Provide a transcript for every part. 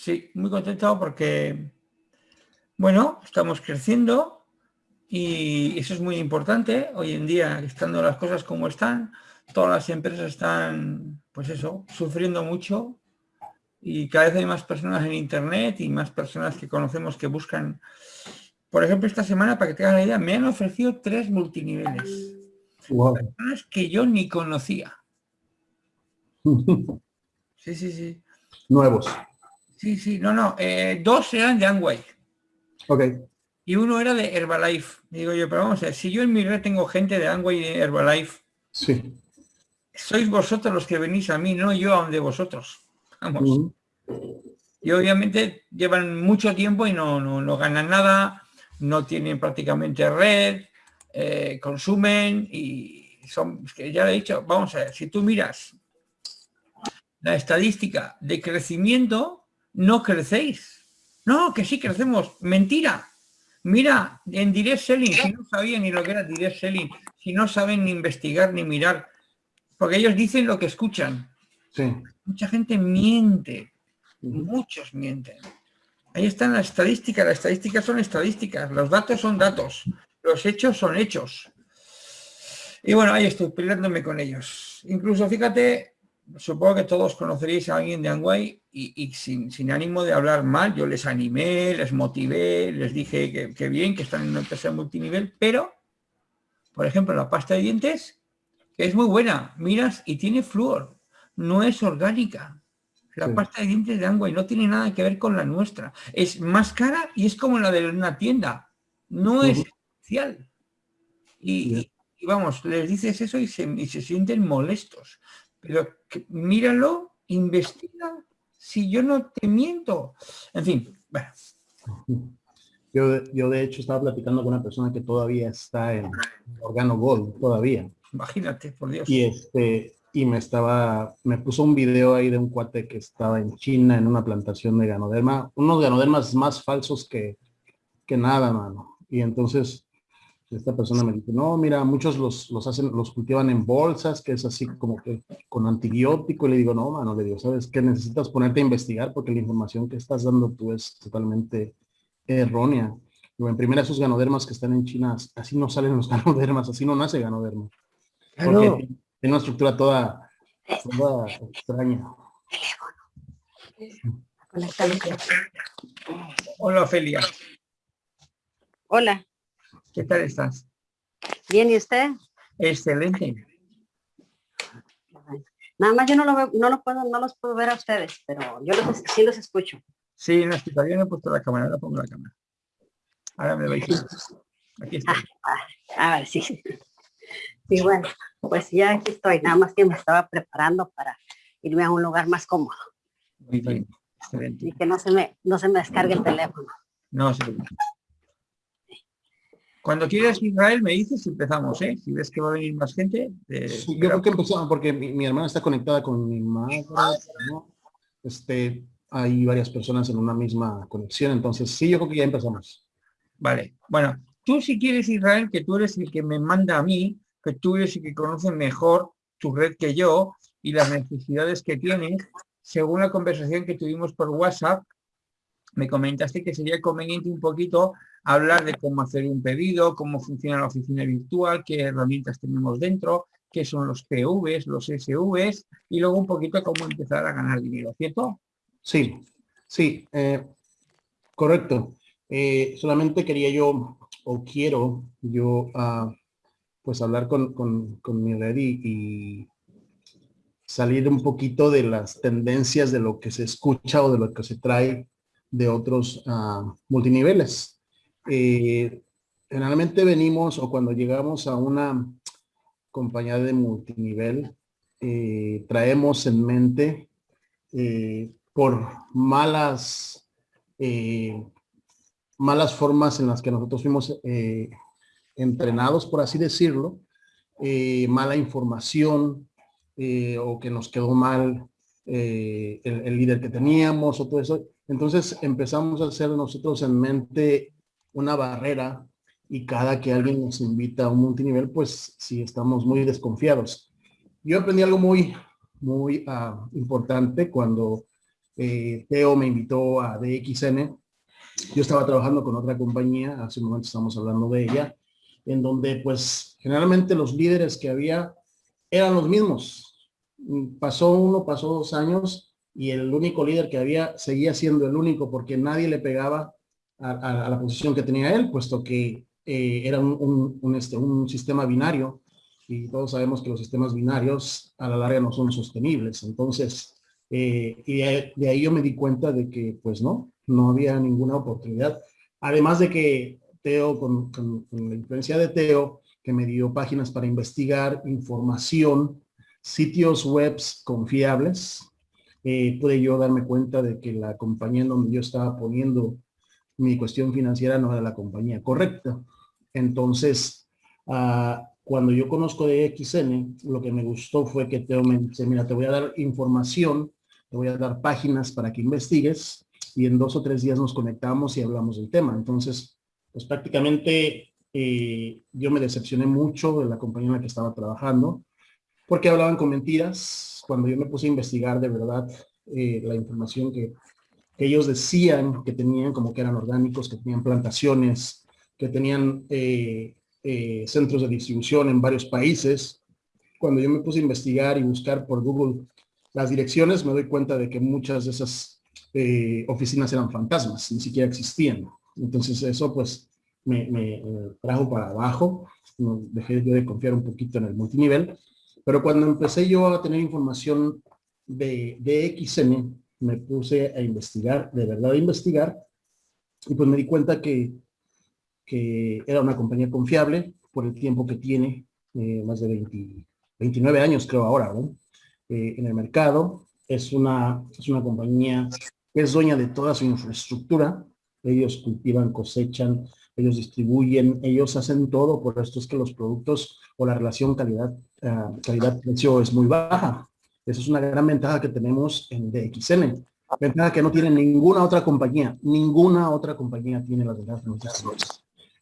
Sí, muy contento porque, bueno, estamos creciendo y eso es muy importante. Hoy en día, estando las cosas como están, todas las empresas están, pues eso, sufriendo mucho y cada vez hay más personas en Internet y más personas que conocemos que buscan. Por ejemplo, esta semana, para que tengan la idea, me han ofrecido tres multiniveles. Personas que yo ni conocía. Sí, sí, sí. Nuevos. Sí, sí, no, no. Eh, dos eran de Amway. Ok. Y uno era de Herbalife. Digo yo, pero vamos a ver, si yo en mi red tengo gente de Amway y de Herbalife, sí. sois vosotros los que venís a mí, no yo a donde vosotros. Vamos. Y obviamente llevan mucho tiempo y no, no, ganan nada, no tienen prácticamente red, eh, consumen y son, que ya he dicho, vamos a ver, si tú miras la estadística de crecimiento, no crecéis. No, que sí crecemos. Mentira. Mira, en direct selling, si no sabían ni lo que era direct selling, si no saben ni investigar ni mirar, porque ellos dicen lo que escuchan. Sí. Mucha gente miente, muchos mienten. Ahí están las estadísticas, las estadísticas son estadísticas, los datos son datos, los hechos son hechos. Y bueno, ahí estoy peleándome con ellos. Incluso, fíjate, supongo que todos conoceréis a alguien de Angway y, sin, ánimo de hablar mal, yo les animé, les motivé, les dije que, bien, que están en una empresa multinivel, pero, por ejemplo, la pasta de dientes, que es muy buena, miras y tiene flúor, no es orgánica. La pasta de dientes de Angway no tiene nada que ver con la nuestra. Es más cara y es como la de una tienda. No es especial. Y, vamos, les dices eso y se, y se sienten molestos pero míralo, investiga, si yo no te miento. En fin, bueno. Yo, yo de hecho estaba platicando con una persona que todavía está en Organo Gold, todavía. Imagínate, por Dios. Y este, y me estaba, me puso un video ahí de un cuate que estaba en China en una plantación de ganoderma, unos ganodermas más falsos que, que nada, mano. Y entonces esta persona me dice, no, mira, muchos los, los hacen, los cultivan en bolsas, que es así como que con antibiótico. Y le digo, no, mano, le digo, ¿sabes qué? Necesitas ponerte a investigar porque la información que estás dando tú es totalmente errónea. Digo, en primera, esos ganodermas que están en China, así no salen los ganodermas, así no nace ganoderma. Porque tiene una estructura toda, toda extraña. Hola, Ofelia. Hola. ¿Qué tal estás? Bien, ¿y usted? Excelente. Nada más yo no lo veo, no lo puedo, no los puedo ver a ustedes, pero yo los, sí los escucho. Sí, no estoy todavía no he puesto la cámara, ahora pongo la cámara. Ahora me vais a Aquí está. Ah, a ver, sí. Y bueno, pues ya aquí estoy, nada más que me estaba preparando para irme a un lugar más cómodo. Muy bien, excelente. Y que no se me, no se me descargue el teléfono. No, sí. Cuando quieras Israel me dices y empezamos, ¿eh? Si ves que va a venir más gente. Eh, yo creo que empezamos porque mi, hermana está conectada con mi madre, Este, hay varias personas en una misma conexión, entonces sí, yo creo que ya empezamos. Vale, bueno, tú si quieres Israel, que tú eres el que me manda a mí, que tú eres el que conoce mejor tu red que yo y las necesidades que tienes, según la conversación que tuvimos por WhatsApp, me comentaste que sería conveniente un poquito hablar de cómo hacer un pedido, cómo funciona la oficina virtual, qué herramientas tenemos dentro, qué son los PVs, los SVs y luego un poquito cómo empezar a ganar dinero, ¿cierto? Sí, sí, eh, correcto. Eh, solamente quería yo, o quiero yo, uh, pues hablar con, con, mi red y, salir un poquito de las tendencias de lo que se escucha o de lo que se trae de otros uh, multiniveles eh, generalmente venimos o cuando llegamos a una compañía de multinivel, eh, traemos en mente eh, por malas, malas formas en las que nosotros fuimos entrenados, por así decirlo, mala información o que nos quedó mal el, el líder que teníamos o todo eso. Entonces empezamos a hacer nosotros en mente una barrera y cada que alguien nos invita a un multinivel, pues sí estamos muy desconfiados. Yo aprendí algo muy, muy ah, importante cuando eh, Teo me invitó a DXN. Yo estaba trabajando con otra compañía, hace un momento estamos hablando de ella, en donde pues generalmente los líderes que había eran los mismos. Pasó uno, pasó dos años y el único líder que había seguía siendo el único porque nadie le pegaba a, la posición que tenía él, puesto que eh, era un, este, un sistema binario y todos sabemos que los sistemas binarios a la larga no son sostenibles. Entonces, eh, y de, ahí yo me di cuenta de que, pues no, no había ninguna oportunidad. Además de que Teo, con, la influencia de Teo, que me dio páginas para investigar información, sitios webs confiables, eh, pude yo darme cuenta de que la compañía en donde yo estaba poniendo mi cuestión financiera no era la compañía correcta. Entonces, uh, cuando yo conozco de XN, lo que me gustó fue que Teo me dice, mira, te voy a dar información, te voy a dar páginas para que investigues y en dos o tres días nos conectamos y hablamos del tema. Entonces, pues prácticamente eh, yo me decepcioné mucho de la compañía en la que estaba trabajando porque hablaban con mentiras. Cuando yo me puse a investigar de verdad eh, la información que, ellos decían que tenían, como que eran orgánicos, que tenían plantaciones, que tenían eh, eh, centros de distribución en varios países. Cuando yo me puse a investigar y buscar por Google las direcciones, me doy cuenta de que muchas de esas oficinas eran fantasmas, ni siquiera existían. Entonces eso pues me, trajo para abajo, dejé yo de confiar un poquito en el multinivel, pero cuando empecé yo a tener información de, de XN, me puse a investigar, de verdad a investigar, y pues me di cuenta que que era una compañía confiable por el tiempo que tiene, eh, más de 29 años creo ahora, eh, en el mercado. Es una, es una compañía que es dueña de toda su infraestructura. Ellos cultivan, cosechan, ellos distribuyen, ellos hacen todo, por esto es que los productos o la relación calidad, uh, calidad-precio es muy baja. Esa es una gran ventaja que tenemos en DXN. Ventaja que no tiene ninguna otra compañía. Ninguna otra compañía tiene las ventajas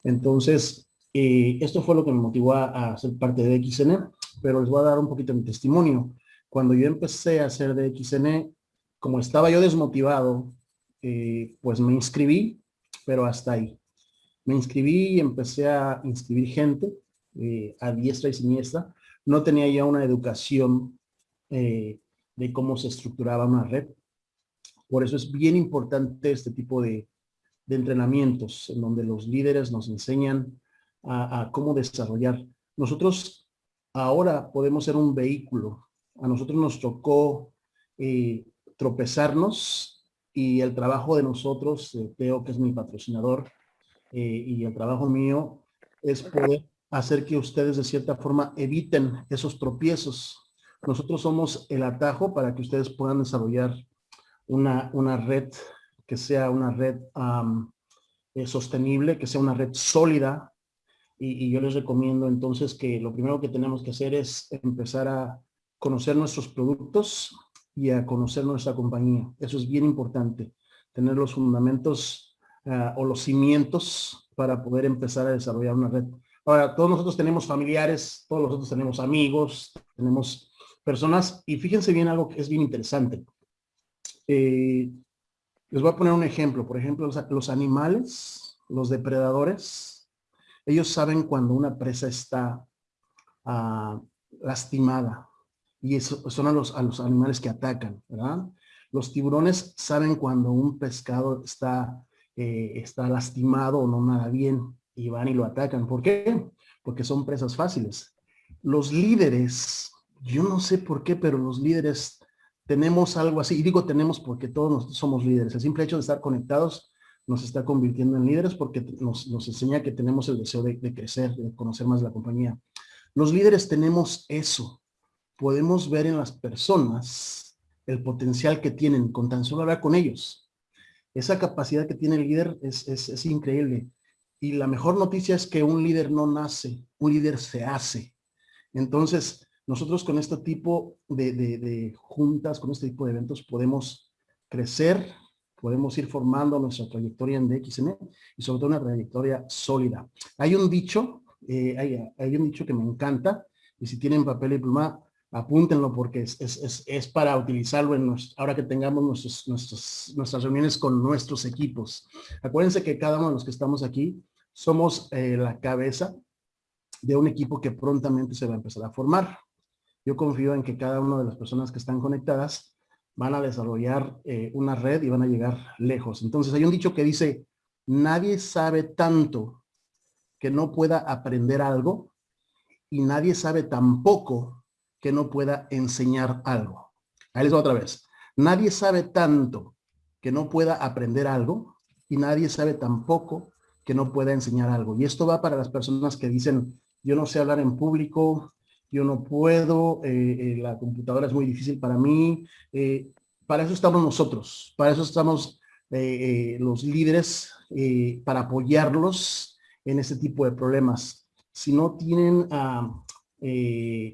entonces, eh, esto fue lo que me motivó a, ser parte de XN, pero les voy a dar un poquito de mi testimonio. Cuando yo empecé a hacer de XN, como estaba yo desmotivado, eh, pues me inscribí, pero hasta ahí. Me inscribí y empecé a inscribir gente eh, a diestra y siniestra. No tenía ya una educación de cómo se estructuraba una red. Por eso es bien importante este tipo de, de entrenamientos en donde los líderes nos enseñan a, cómo desarrollar. Nosotros ahora podemos ser un vehículo. A nosotros nos tocó eh, tropezarnos y el trabajo de nosotros, eh, Teo que es mi patrocinador, eh, y el trabajo mío es poder hacer que ustedes de cierta forma eviten esos tropiezos. Nosotros somos el atajo para que ustedes puedan desarrollar una, una red que sea una red eh, sostenible, que sea una red sólida. Y, yo les recomiendo entonces que lo primero que tenemos que hacer es empezar a conocer nuestros productos y a conocer nuestra compañía. Eso es bien importante, tener los fundamentos ah, o los cimientos para poder empezar a desarrollar una red. Ahora, todos nosotros tenemos familiares, todos nosotros tenemos amigos, tenemos personas, y fíjense bien algo que es bien interesante. Eh, les voy a poner un ejemplo. Por ejemplo, los, animales, los depredadores, ellos saben cuando una presa está ah, lastimada. Y eso son a los, animales que atacan, ¿verdad? Los tiburones saben cuando un pescado está, eh, está lastimado o no nada bien y van y lo atacan. ¿Por qué? Porque son presas fáciles. Los líderes, yo no sé por qué, pero los líderes tenemos algo así, y digo tenemos porque todos somos líderes. El simple hecho de estar conectados nos está convirtiendo en líderes porque nos, enseña que tenemos el deseo de, crecer, de conocer más la compañía. Los líderes tenemos eso. Podemos ver en las personas el potencial que tienen con tan solo hablar con ellos. Esa capacidad que tiene el líder es, es increíble. Y la mejor noticia es que un líder no nace, un líder se hace. Entonces, nosotros con este tipo de, juntas, con este tipo de eventos, podemos crecer, podemos ir formando nuestra trayectoria en DXN y sobre todo una trayectoria sólida. Hay un dicho, eh, hay, un dicho que me encanta, y si tienen papel y pluma, apúntenlo porque es, es, es, para utilizarlo en ahora que tengamos nuestros, nuestros, nuestras reuniones con nuestros equipos. Acuérdense que cada uno de los que estamos aquí somos eh, la cabeza de un equipo que prontamente se va a empezar a formar. Yo confío en que cada una de las personas que están conectadas van a desarrollar eh, una red y van a llegar lejos. Entonces hay un dicho que dice, nadie sabe tanto que no pueda aprender algo y nadie sabe tampoco que no pueda enseñar algo. Ahí les otra vez. Nadie sabe tanto que no pueda aprender algo y nadie sabe tampoco que no pueda enseñar algo. Y esto va para las personas que dicen, yo no sé hablar en público, yo no puedo, eh, eh, la computadora es muy difícil para mí. Eh, para eso estamos nosotros, para eso estamos los líderes, para apoyarlos en este tipo de problemas. Si no tienen ah,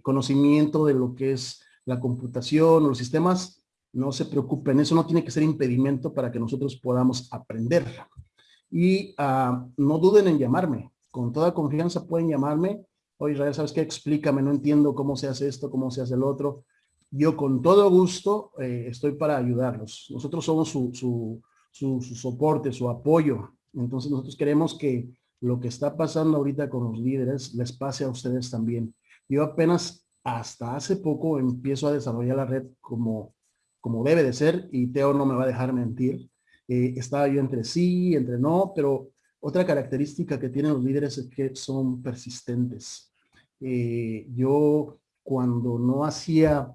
conocimiento de lo que es la computación o los sistemas, no se preocupen, eso no tiene que ser impedimento para que nosotros podamos aprender. Y ah, no duden en llamarme, con toda confianza pueden llamarme oye Israel, ¿sabes qué? Explícame, no entiendo cómo se hace esto, cómo se hace el otro. Yo con todo gusto eh, estoy para ayudarlos. Nosotros somos su, su, su, soporte, su apoyo. Entonces nosotros queremos que lo que está pasando ahorita con los líderes les pase a ustedes también. Yo apenas hasta hace poco empiezo a desarrollar la red como, como debe de ser y Teo no me va a dejar mentir. Eh, yo entre sí, entre no, pero otra característica que tienen los líderes es que son persistentes. Eh, yo cuando no hacía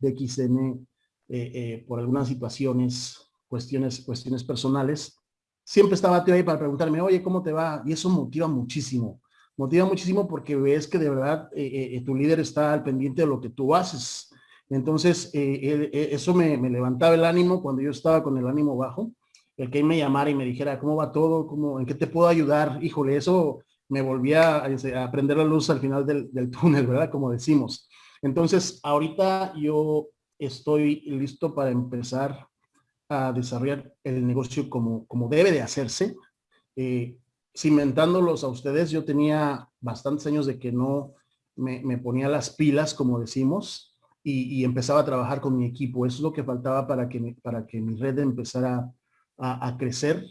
DXN eh, eh, por algunas situaciones, cuestiones, cuestiones personales, siempre estaba tío ahí para preguntarme, oye, ¿cómo te va? Y eso motiva muchísimo. Motiva muchísimo porque ves que de verdad tu líder está al pendiente de lo que tú haces. Entonces, eso me, levantaba el ánimo cuando yo estaba con el ánimo bajo el que me llamara y me dijera cómo va todo, cómo, en qué te puedo ayudar, híjole, eso me volvía a, este, a prender la luz al final del, túnel, ¿verdad? Como decimos. Entonces, ahorita yo estoy listo para empezar a desarrollar el negocio como, como debe de hacerse. Eh, cimentándolos a ustedes, yo tenía bastantes años de que no me, ponía las pilas, como decimos, y, empezaba a trabajar con mi equipo. Eso es lo que faltaba para que, para que mi red empezara a, crecer.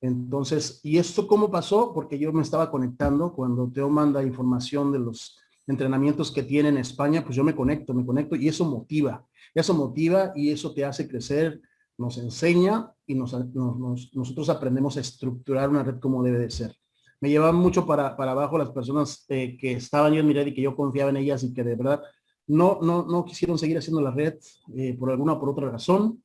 Entonces, ¿y esto cómo pasó? Porque yo me estaba conectando cuando Teo manda información de los entrenamientos que tiene en España, pues yo me conecto, me conecto y eso motiva, eso motiva y eso te hace crecer, nos enseña y nos, nosotros aprendemos a estructurar una red como debe de ser. Me llevaban mucho para, para abajo las personas eh, que estaban yo en mi red y que yo confiaba en ellas y que de verdad no, no, no quisieron seguir haciendo la red eh, por alguna o por otra razón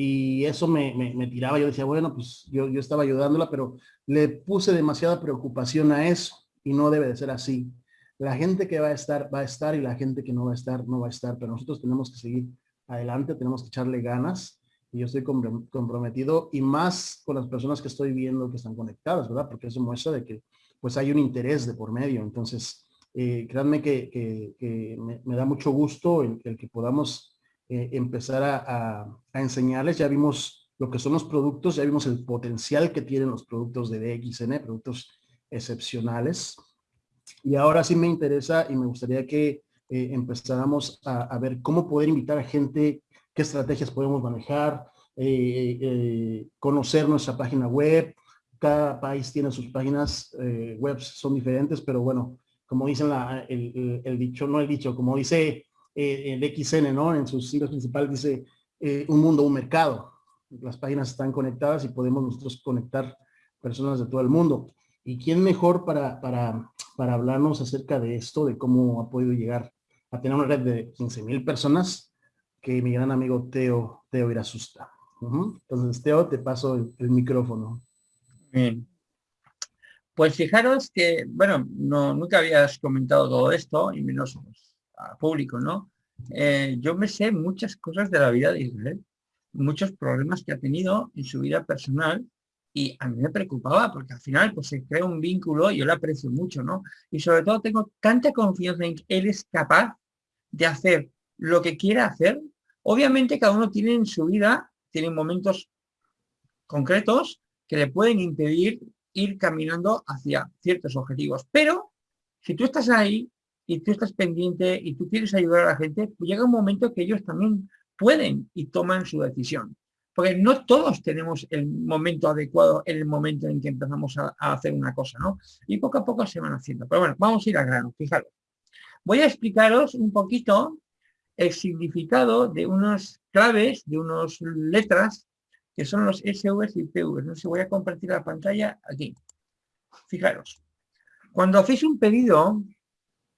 y eso me, me, tiraba. Yo decía, bueno, pues yo, yo estaba ayudándola, pero le puse demasiada preocupación a eso y no debe de ser así. La gente que va a estar, va a estar y la gente que no va a estar, no va a estar, pero nosotros tenemos que seguir adelante, tenemos que echarle ganas y yo estoy comprometido y más con las personas que estoy viendo que están conectadas, ¿verdad? Porque eso muestra de que pues hay un interés de por medio. Entonces, eh, créanme que, me, da mucho gusto el, que podamos eh, empezar a, enseñarles. Ya vimos lo que son los productos, ya vimos el potencial que tienen los productos de DXN, productos excepcionales. Y ahora sí me interesa y me gustaría que eh, empezáramos a, ver cómo poder invitar a gente, qué estrategias podemos manejar, conocer nuestra página web. Cada país tiene sus páginas web, son diferentes, pero bueno, como dicen el, el, dicho, no el dicho, como dice eh, el XN, ¿no? En sus siglas principales dice eh, un mundo, un mercado. Las páginas están conectadas y podemos nosotros conectar personas de todo el mundo. ¿Y quién mejor para, para, para hablarnos acerca de esto, de cómo ha podido llegar a tener una red de 15 mil personas que mi gran amigo Teo, Teo Irasusta. Entonces, Teo, te paso el, micrófono. Bien. Pues fijaros que, bueno, no, nunca habías comentado todo esto, y menos público, ¿no? Eh, yo me sé muchas cosas de la vida de Israel, muchos problemas que ha tenido en su vida personal y a mí me preocupaba porque al final pues se crea un vínculo y yo le aprecio mucho, ¿no? Y sobre todo tengo tanta confianza en que él es capaz de hacer lo que quiera hacer. Obviamente cada uno tiene en su vida, tiene momentos concretos que le pueden impedir ir caminando hacia ciertos objetivos. Pero si tú estás ahí y tú estás pendiente y tú quieres ayudar a la gente, pues llega un momento que ellos también pueden y toman su decisión. Porque no todos tenemos el momento adecuado en el momento en que empezamos a, hacer una cosa, ¿no? Y poco a poco se van haciendo. Pero bueno, vamos a ir al grano, fijaros. Voy a explicaros un poquito el significado de unas claves, de unas letras, que son los SVs y PVs. No sé, voy a compartir la pantalla aquí. Fijaros. Cuando hacéis un pedido,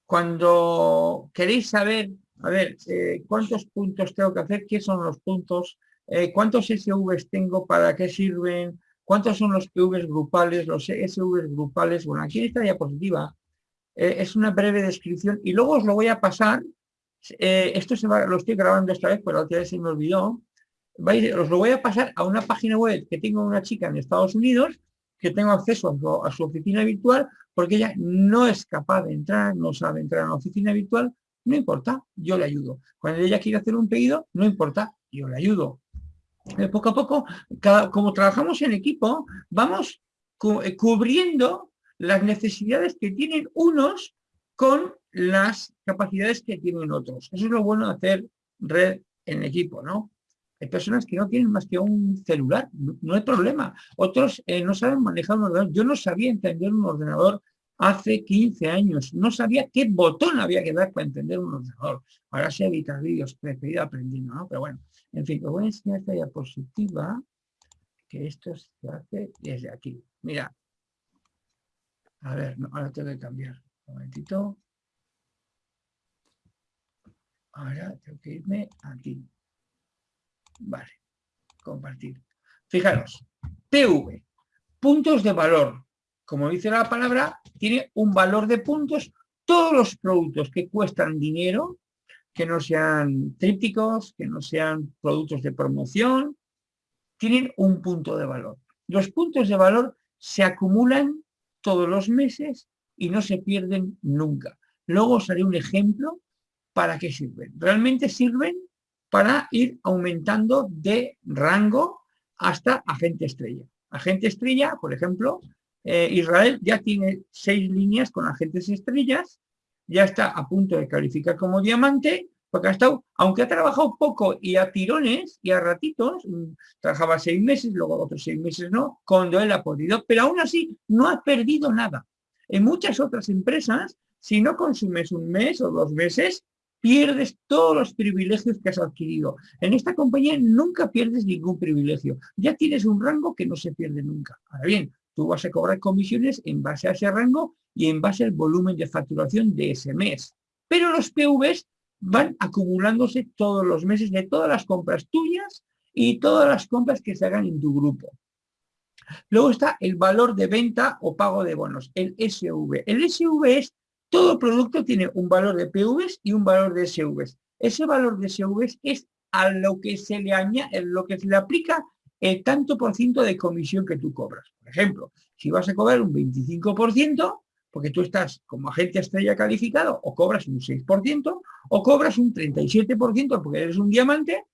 cuando queréis saber, a ver, eh, cuántos puntos tengo que hacer, qué son los puntos, eh, cuántos SVs tengo, para qué sirven, cuántos son los PVs grupales, los SVs grupales. Bueno, aquí en esta diapositiva eh, es una breve descripción y luego os lo voy a pasar. esto se va, lo estoy grabando esta vez, pero la otra vez se me olvidó. Os lo voy a pasar a una página web que tengo una chica en Estados Unidos que tengo acceso a su, oficina virtual porque ella no es capaz de entrar, no sabe entrar en la oficina virtual, no importa, yo le ayudo. Cuando ella quiere hacer un pedido, no importa, yo le ayudo. De poco a poco, como trabajamos en equipo, vamos eh, cubriendo las necesidades que tienen unos con las capacidades que tienen otros. Eso es lo bueno de hacer red en equipo, ¿no? Hay personas que no tienen más que un celular, no, hay problema. Otros eh, no saben manejar un ordenador. Yo no sabía entender un ordenador hace 15 años. No sabía qué botón había que dar para entender un ordenador. Ahora se evitar vídeos, he aprendiendo, ¿no? Pero bueno, en fin, os voy a enseñar esta diapositiva, que esto se hace desde aquí. Mira. A ver, ahora tengo que cambiar. Un momentito. Ahora tengo que irme aquí. Vale, compartir. Fijaros, PV, puntos de valor. Como dice la palabra, tiene un valor de puntos. Todos los productos que cuestan dinero, que no sean trípticos, que no sean productos de promoción, tienen un punto de valor. Los puntos de valor se acumulan todos los meses y no se pierden nunca. Luego os haré un ejemplo para qué sirven. Realmente sirven para ir aumentando de rango hasta agente estrella. Agente estrella, por ejemplo, eh, Israel ya tiene seis líneas con agentes estrellas, ya está a punto de calificar como diamante, porque ha estado, aunque ha trabajado poco y a tirones y a ratitos, mm, trabajaba seis meses, luego otros seis meses no, cuando él ha podido, pero aún así no ha perdido nada. En muchas otras empresas, si no consumes un mes o dos meses, pierdes todos los privilegios que has adquirido. En esta compañía nunca pierdes ningún privilegio. Ya tienes un rango que no se pierde nunca. Ahora bien, tú vas a cobrar comisiones en base a ese rango y en base al volumen de facturación de ese mes. Pero los PVs van acumulándose todos los meses de todas las compras tuyas y todas las compras que se hagan en tu grupo. Luego está el valor de venta o pago de bonos, el SV. El SV es todo producto tiene un valor de PVs y un valor de SVs. Ese valor de SVs es a lo que se le añade, lo que se le aplica el tanto por ciento de comisión que tú cobras. Por ejemplo, si vas a cobrar un 25%, porque tú estás como agente estrella calificado, o cobras un 6%, o cobras un 37% porque eres un diamante,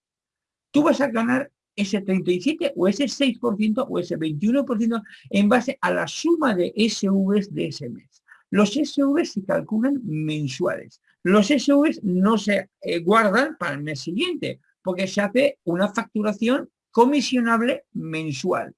tú vas a ganar ese 37 o ese 6% o ese 21% en base a la suma de SVs de ese mes. Los SV se calculan mensuales. Los SV no se eh, guardan para el mes siguiente, porque se hace una facturación comisionable mensual.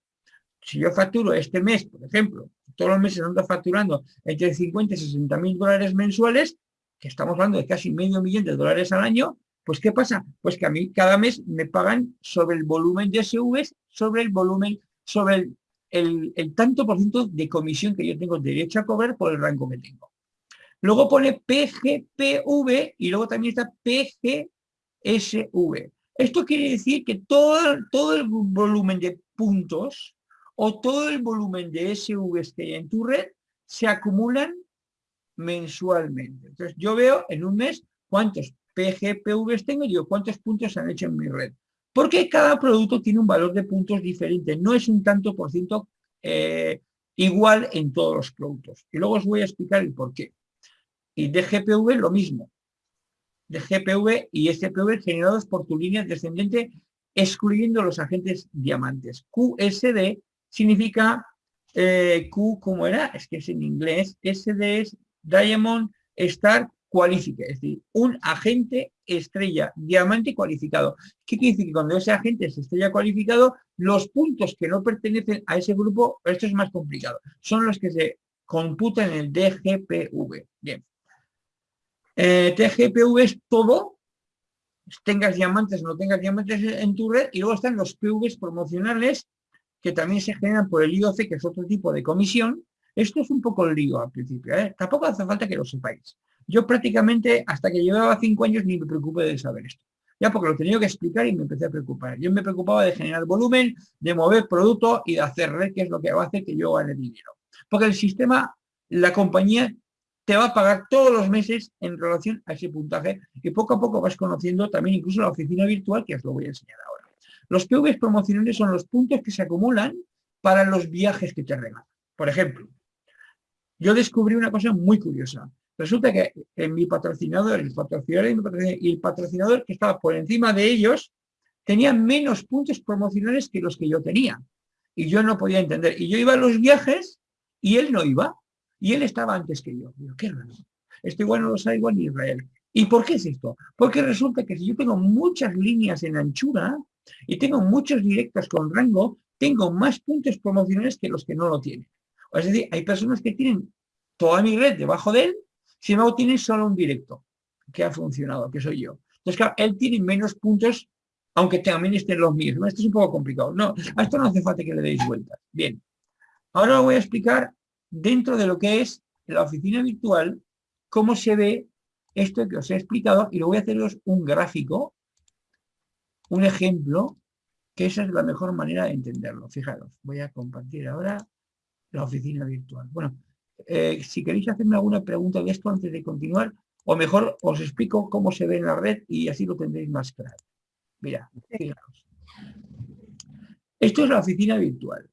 Si yo facturo este mes, por ejemplo, todos los meses ando facturando entre 50 y 60 mil dólares mensuales, que estamos hablando de casi medio millón de dólares al año, pues ¿qué pasa? Pues que a mí cada mes me pagan sobre el volumen de SVs, sobre el volumen, sobre el el, tanto por ciento de comisión que yo tengo derecho a cobrar por el rango que tengo. Luego pone PGPV y luego también está PGSV. Esto quiere decir que todo, todo el volumen de puntos o todo el volumen de SVs que hay en tu red se acumulan mensualmente. Entonces yo veo en un mes cuántos PGPVs tengo y digo cuántos puntos han hecho en mi red. Porque cada producto tiene un valor de puntos diferente, no es un tanto por ciento eh, igual en todos los productos. Y luego os voy a explicar el por qué. Y de GPV lo mismo. De GPV y SPV generados por tu línea descendente, excluyendo los agentes diamantes. QSD significa eh, Q, como era? Es que es en inglés. SD es Diamond, Star cualifique, es decir, un agente estrella, diamante cualificado. ¿Qué quiere decir? Que cuando ese agente es estrella cualificado, los puntos que no pertenecen a ese grupo, esto es más complicado, son los que se computan en el DGPV. Bien. Eh, DGPV es todo, tengas diamantes o no tengas diamantes en tu red, y luego están los PVs promocionales, que también se generan por el IOC, que es otro tipo de comisión. Esto es un poco el lío al principio, ¿eh? tampoco hace falta que lo sepáis. Yo prácticamente, hasta que llevaba cinco años, ni me preocupé de saber esto. Ya porque lo tenía que explicar y me empecé a preocupar. Yo me preocupaba de generar volumen, de mover producto y de hacer red, que es lo que hace que yo gane dinero. Porque el sistema, la compañía te va a pagar todos los meses en relación a ese puntaje y poco a poco vas conociendo también incluso la oficina virtual, que os lo voy a enseñar ahora. Los PVs promocionales son los puntos que se acumulan para los viajes que te regalan. Por ejemplo, yo descubrí una cosa muy curiosa. Resulta que en mi patrocinador, el patrocinador y el patrocinador que estaba por encima de ellos, tenían menos puntos promocionales que los que yo tenía. Y yo no podía entender. Y yo iba a los viajes y él no iba. Y él estaba antes que yo. Digo, qué raro. Esto igual no lo sabe igual ni Israel. ¿Y por qué es esto? Porque resulta que si yo tengo muchas líneas en anchura y tengo muchos directos con rango, tengo más puntos promocionales que los que no lo tienen. Es decir, hay personas que tienen toda mi red debajo de él si no tiene solo un directo que ha funcionado, que soy yo. Entonces, claro, él tiene menos puntos, aunque también estén los mismos. Esto es un poco complicado. No, a esto no hace falta que le deis vueltas. Bien. Ahora voy a explicar dentro de lo que es la oficina virtual, cómo se ve esto que os he explicado y lo voy a haceros un gráfico, un ejemplo, que esa es la mejor manera de entenderlo. Fijaros, voy a compartir ahora la oficina virtual. Bueno, eh, si queréis hacerme alguna pregunta de esto antes de continuar, o mejor os explico cómo se ve en la red y así lo tendréis más claro. Mira. Esto es la oficina virtual.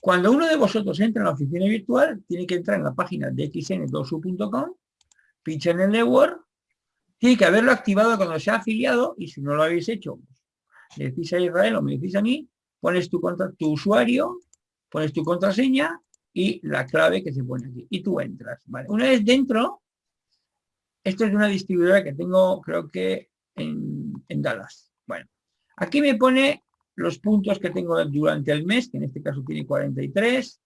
Cuando uno de vosotros entra en la oficina virtual, tiene que entrar en la página de xn2u.com, pincha en el network, tiene que haberlo activado cuando se ha afiliado y si no lo habéis hecho, le decís a Israel o me decís a mí, pones tu, tu usuario, pones tu contraseña y la clave que se pone aquí. Y tú entras. ¿vale? Una vez dentro, esto es una distribuidora que tengo, creo que en, en Dallas. Bueno, aquí me pone los puntos que tengo durante el mes, que en este caso tiene 43.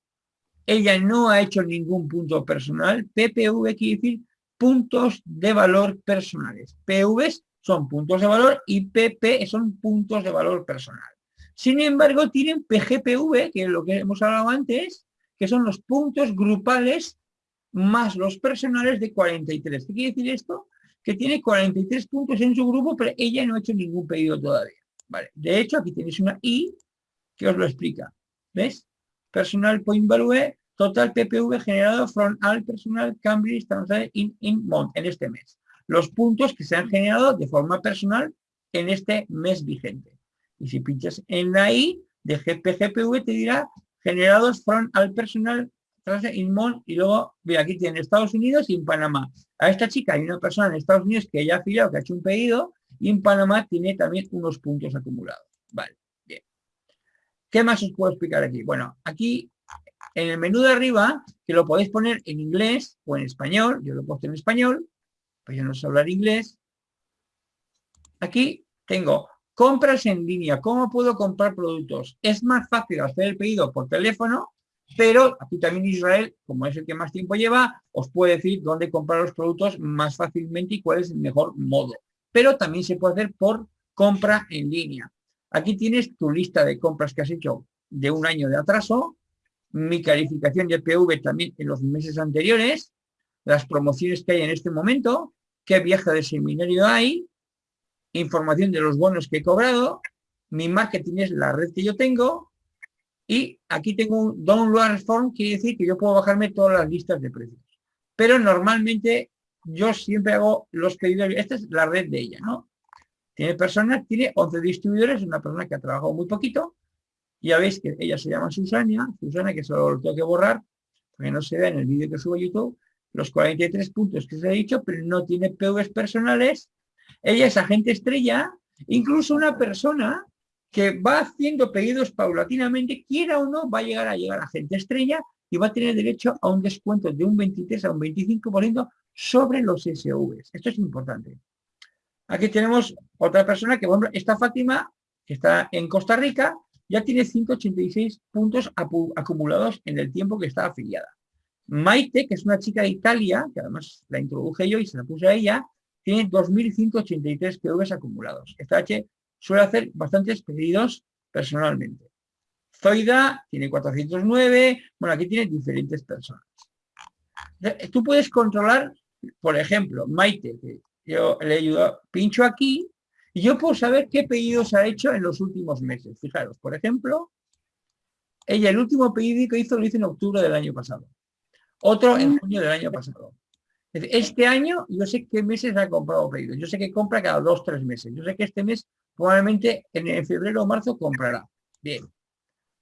Ella no ha hecho ningún punto personal. PPV quiere decir puntos de valor personales. PVs son puntos de valor y PP son puntos de valor personal. Sin embargo, tienen PGPV, que es lo que hemos hablado antes, que son los puntos grupales más los personales de 43. ¿Qué quiere decir esto? Que tiene 43 puntos en su grupo, pero ella no ha hecho ningún pedido todavía. Vale. De hecho, aquí tenéis una I que os lo explica. ¿Ves? Personal Point Value, total PPV generado from all personal Cambridge in, in month, en este mes. Los puntos que se han generado de forma personal en este mes vigente. Y si pinchas en la I de GPGPV te dirá generados fueron al personal Inmon y luego, mira, aquí tiene Estados Unidos y en Panamá. A esta chica hay una persona en Estados Unidos que ya ha afiliado, que ha hecho un pedido y en Panamá tiene también unos puntos acumulados. Vale, bien. ¿Qué más os puedo explicar aquí? Bueno, aquí en el menú de arriba, que lo podéis poner en inglés o en español, yo lo he puesto en español, pues yo no sé hablar inglés. Aquí tengo Compras en línea. ¿Cómo puedo comprar productos? Es más fácil hacer el pedido por teléfono, pero aquí también Israel, como es el que más tiempo lleva, os puede decir dónde comprar los productos más fácilmente y cuál es el mejor modo. Pero también se puede hacer por compra en línea. Aquí tienes tu lista de compras que has hecho de un año de atraso, mi calificación de PV también en los meses anteriores, las promociones que hay en este momento, qué viaje de seminario hay, información de los bonos que he cobrado, mi marketing es la red que yo tengo y aquí tengo un download form, quiere decir que yo puedo bajarme todas las listas de precios. Pero normalmente yo siempre hago los pedidos, esta es la red de ella, ¿no? Tiene personas, tiene 11 distribuidores, una persona que ha trabajado muy poquito, ya veis que ella se llama Susana, Susana que solo lo tengo que borrar, porque no se ve en el vídeo que subo a YouTube, los 43 puntos que os he dicho, pero no tiene PVs personales, ella es agente estrella, incluso una persona que va haciendo pedidos paulatinamente, quiera o no, va a llegar a llegar a agente estrella y va a tener derecho a un descuento de un 23 a un 25% sobre los SVs. Esto es importante. Aquí tenemos otra persona que, bueno, esta Fátima, que está en Costa Rica, ya tiene 186 puntos acumulados en el tiempo que está afiliada. Maite, que es una chica de Italia, que además la introduje yo y se la puse a ella, tiene 2.183 PVs acumulados. Esta H suele hacer bastantes pedidos personalmente. Zoida tiene 409, bueno, aquí tiene diferentes personas. Tú puedes controlar, por ejemplo, Maite, que yo le ayudo, pincho aquí y yo puedo saber qué pedidos ha hecho en los últimos meses. Fijaros, por ejemplo, ella el último pedido que hizo lo hizo en octubre del año pasado. Otro en junio del año pasado. Este año yo sé qué meses ha comprado pedidos. Yo sé que compra cada dos, tres meses. Yo sé que este mes probablemente en febrero o marzo comprará. Bien.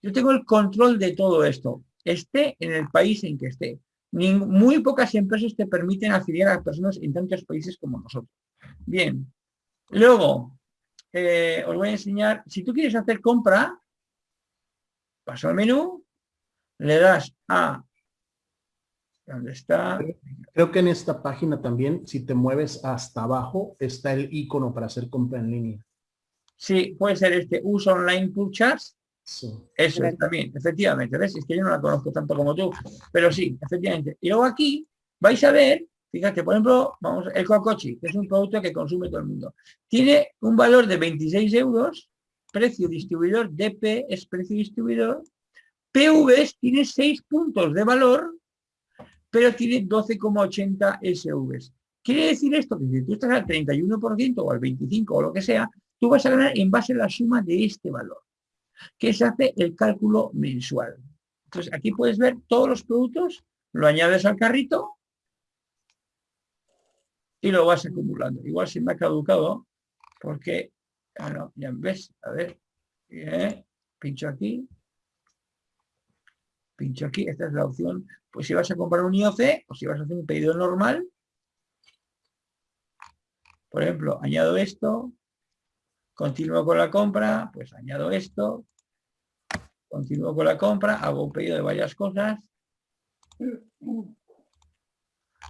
Yo tengo el control de todo esto. Esté en el país en que esté. muy pocas empresas te permiten afiliar a personas en tantos países como nosotros. Bien. Luego, eh, os voy a enseñar, si tú quieres hacer compra, paso al menú, le das a ¿Dónde está? Creo que en esta página también, si te mueves hasta abajo, está el icono para hacer compra en línea. Sí, puede ser este uso online purchase. Sí. Eso es también, efectivamente. ¿Ves? Es que yo no la conozco tanto como tú, pero sí, efectivamente. Y luego aquí vais a ver, fíjate, por ejemplo, vamos, el Cocochi, que es un producto que consume todo el mundo. Tiene un valor de 26 euros, precio distribuidor, DP es precio distribuidor, PVs tiene 6 puntos de valor pero tiene 12,80 SVs. Quiere decir esto que si tú estás al 31% o al 25% o lo que sea, tú vas a ganar en base a la suma de este valor, que se hace el cálculo mensual. Entonces aquí puedes ver todos los productos, lo añades al carrito y lo vas acumulando. Igual se me ha caducado porque, ah, ya ves, a ver, eh, pincho aquí, pincho aquí, esta es la opción pues si vas a comprar un IOC o si vas a hacer un pedido normal, por ejemplo, añado esto, continúo con la compra, pues añado esto, continúo con la compra, hago un pedido de varias cosas.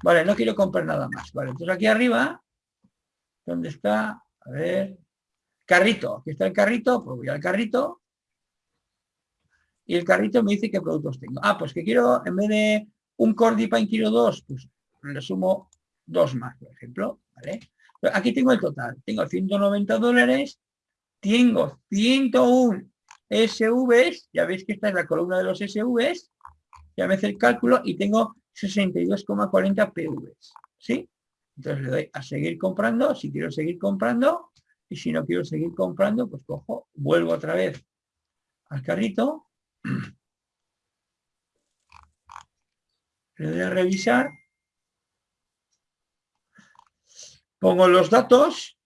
Vale, no quiero comprar nada más. Vale, entonces aquí arriba, ¿dónde está? A ver, carrito. Aquí está el carrito, pues voy al carrito y el carrito me dice qué productos tengo. Ah, pues que quiero, en vez de un Cordipine quiero dos, pues le sumo dos más, por ejemplo, ¿vale? aquí tengo el total, tengo 190 dólares, tengo 101 SVs, ya veis que esta es la columna de los SVs, ya me hace el cálculo y tengo 62,40 PVs, ¿sí? Entonces le doy a seguir comprando, si quiero seguir comprando, y si no quiero seguir comprando, pues cojo, vuelvo otra vez al carrito, le doy a revisar. Pongo los datos.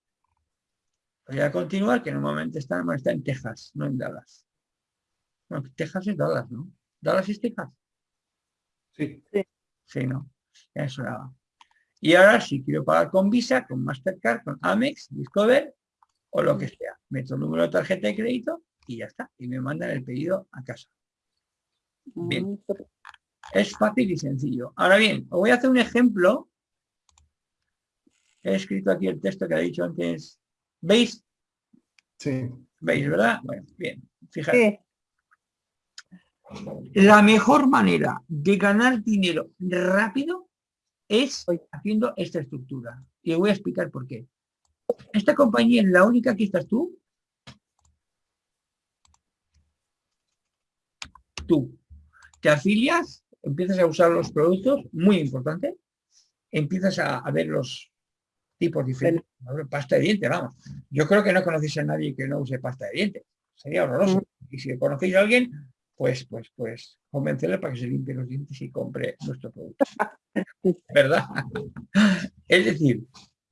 Voy a continuar, que normalmente está, está en Texas, no en Dallas. Bueno, Texas es Dallas, ¿no? ¿Dallas es Texas? Sí. Sí, ¿no? Eso era. Y ahora si quiero pagar con Visa, con Mastercard, con Amex, Discover o lo que sea. Meto el número de tarjeta de crédito y ya está. Y me mandan el pedido a casa. Bien. Mm, es fácil y sencillo. Ahora bien, os voy a hacer un ejemplo. He escrito aquí el texto que ha dicho antes. ¿Veis? Sí. ¿Veis, verdad? Bueno, bien. Fíjate. La mejor manera de ganar dinero rápido es haciendo esta estructura. Y os voy a explicar por qué. Esta compañía es la única que estás tú tú te afilias, empiezas a usar los productos, muy importante, empiezas a, ver los tipos diferentes. Pasta de dientes, vamos. Yo creo que no conocéis a nadie que no use pasta de dientes. Sería horroroso. Y si conocéis a alguien, pues, pues, pues, convencerle para que se limpie los dientes y compre nuestro producto. ¿Verdad? es decir,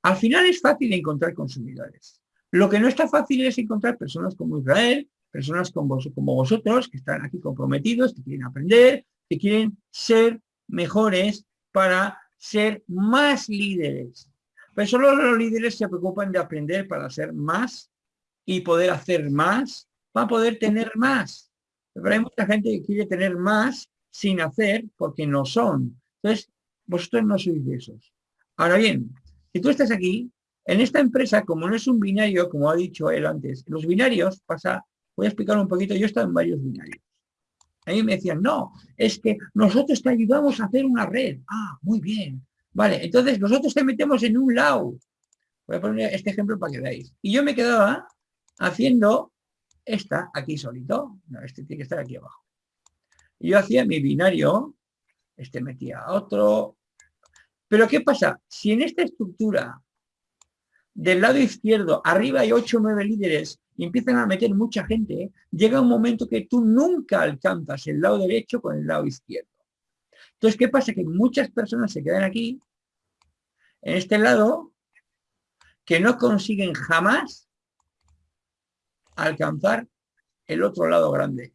al final es fácil encontrar consumidores. Lo que no está fácil es encontrar personas como Israel, personas como, vosotros que están aquí comprometidos, que quieren aprender, que quieren ser mejores para ser más líderes. Pero solo los líderes se preocupan de aprender para ser más y poder hacer más, para poder tener más. Pero hay mucha gente que quiere tener más sin hacer porque no son. Entonces, vosotros no sois de esos. Ahora bien, si tú estás aquí, en esta empresa, como no es un binario, como ha dicho él antes, los binarios pasa, voy a explicar un poquito, yo he estado en varios binarios. A mí me decían, no, es que nosotros te ayudamos a hacer una red. Ah, muy bien. Vale, entonces nosotros te metemos en un lado. Voy a poner este ejemplo para que veáis. Y yo me quedaba haciendo esta aquí solito. No, este tiene que estar aquí abajo. Y yo hacía mi binario, este metía otro. Pero ¿qué pasa? Si en esta estructura del lado izquierdo, arriba hay 8 o 9 líderes y empiezan a meter mucha gente, llega un momento que tú nunca alcanzas el lado derecho con el lado izquierdo. Entonces, ¿qué pasa? Que muchas personas se quedan aquí, en este lado, que no consiguen jamás alcanzar el otro lado grande.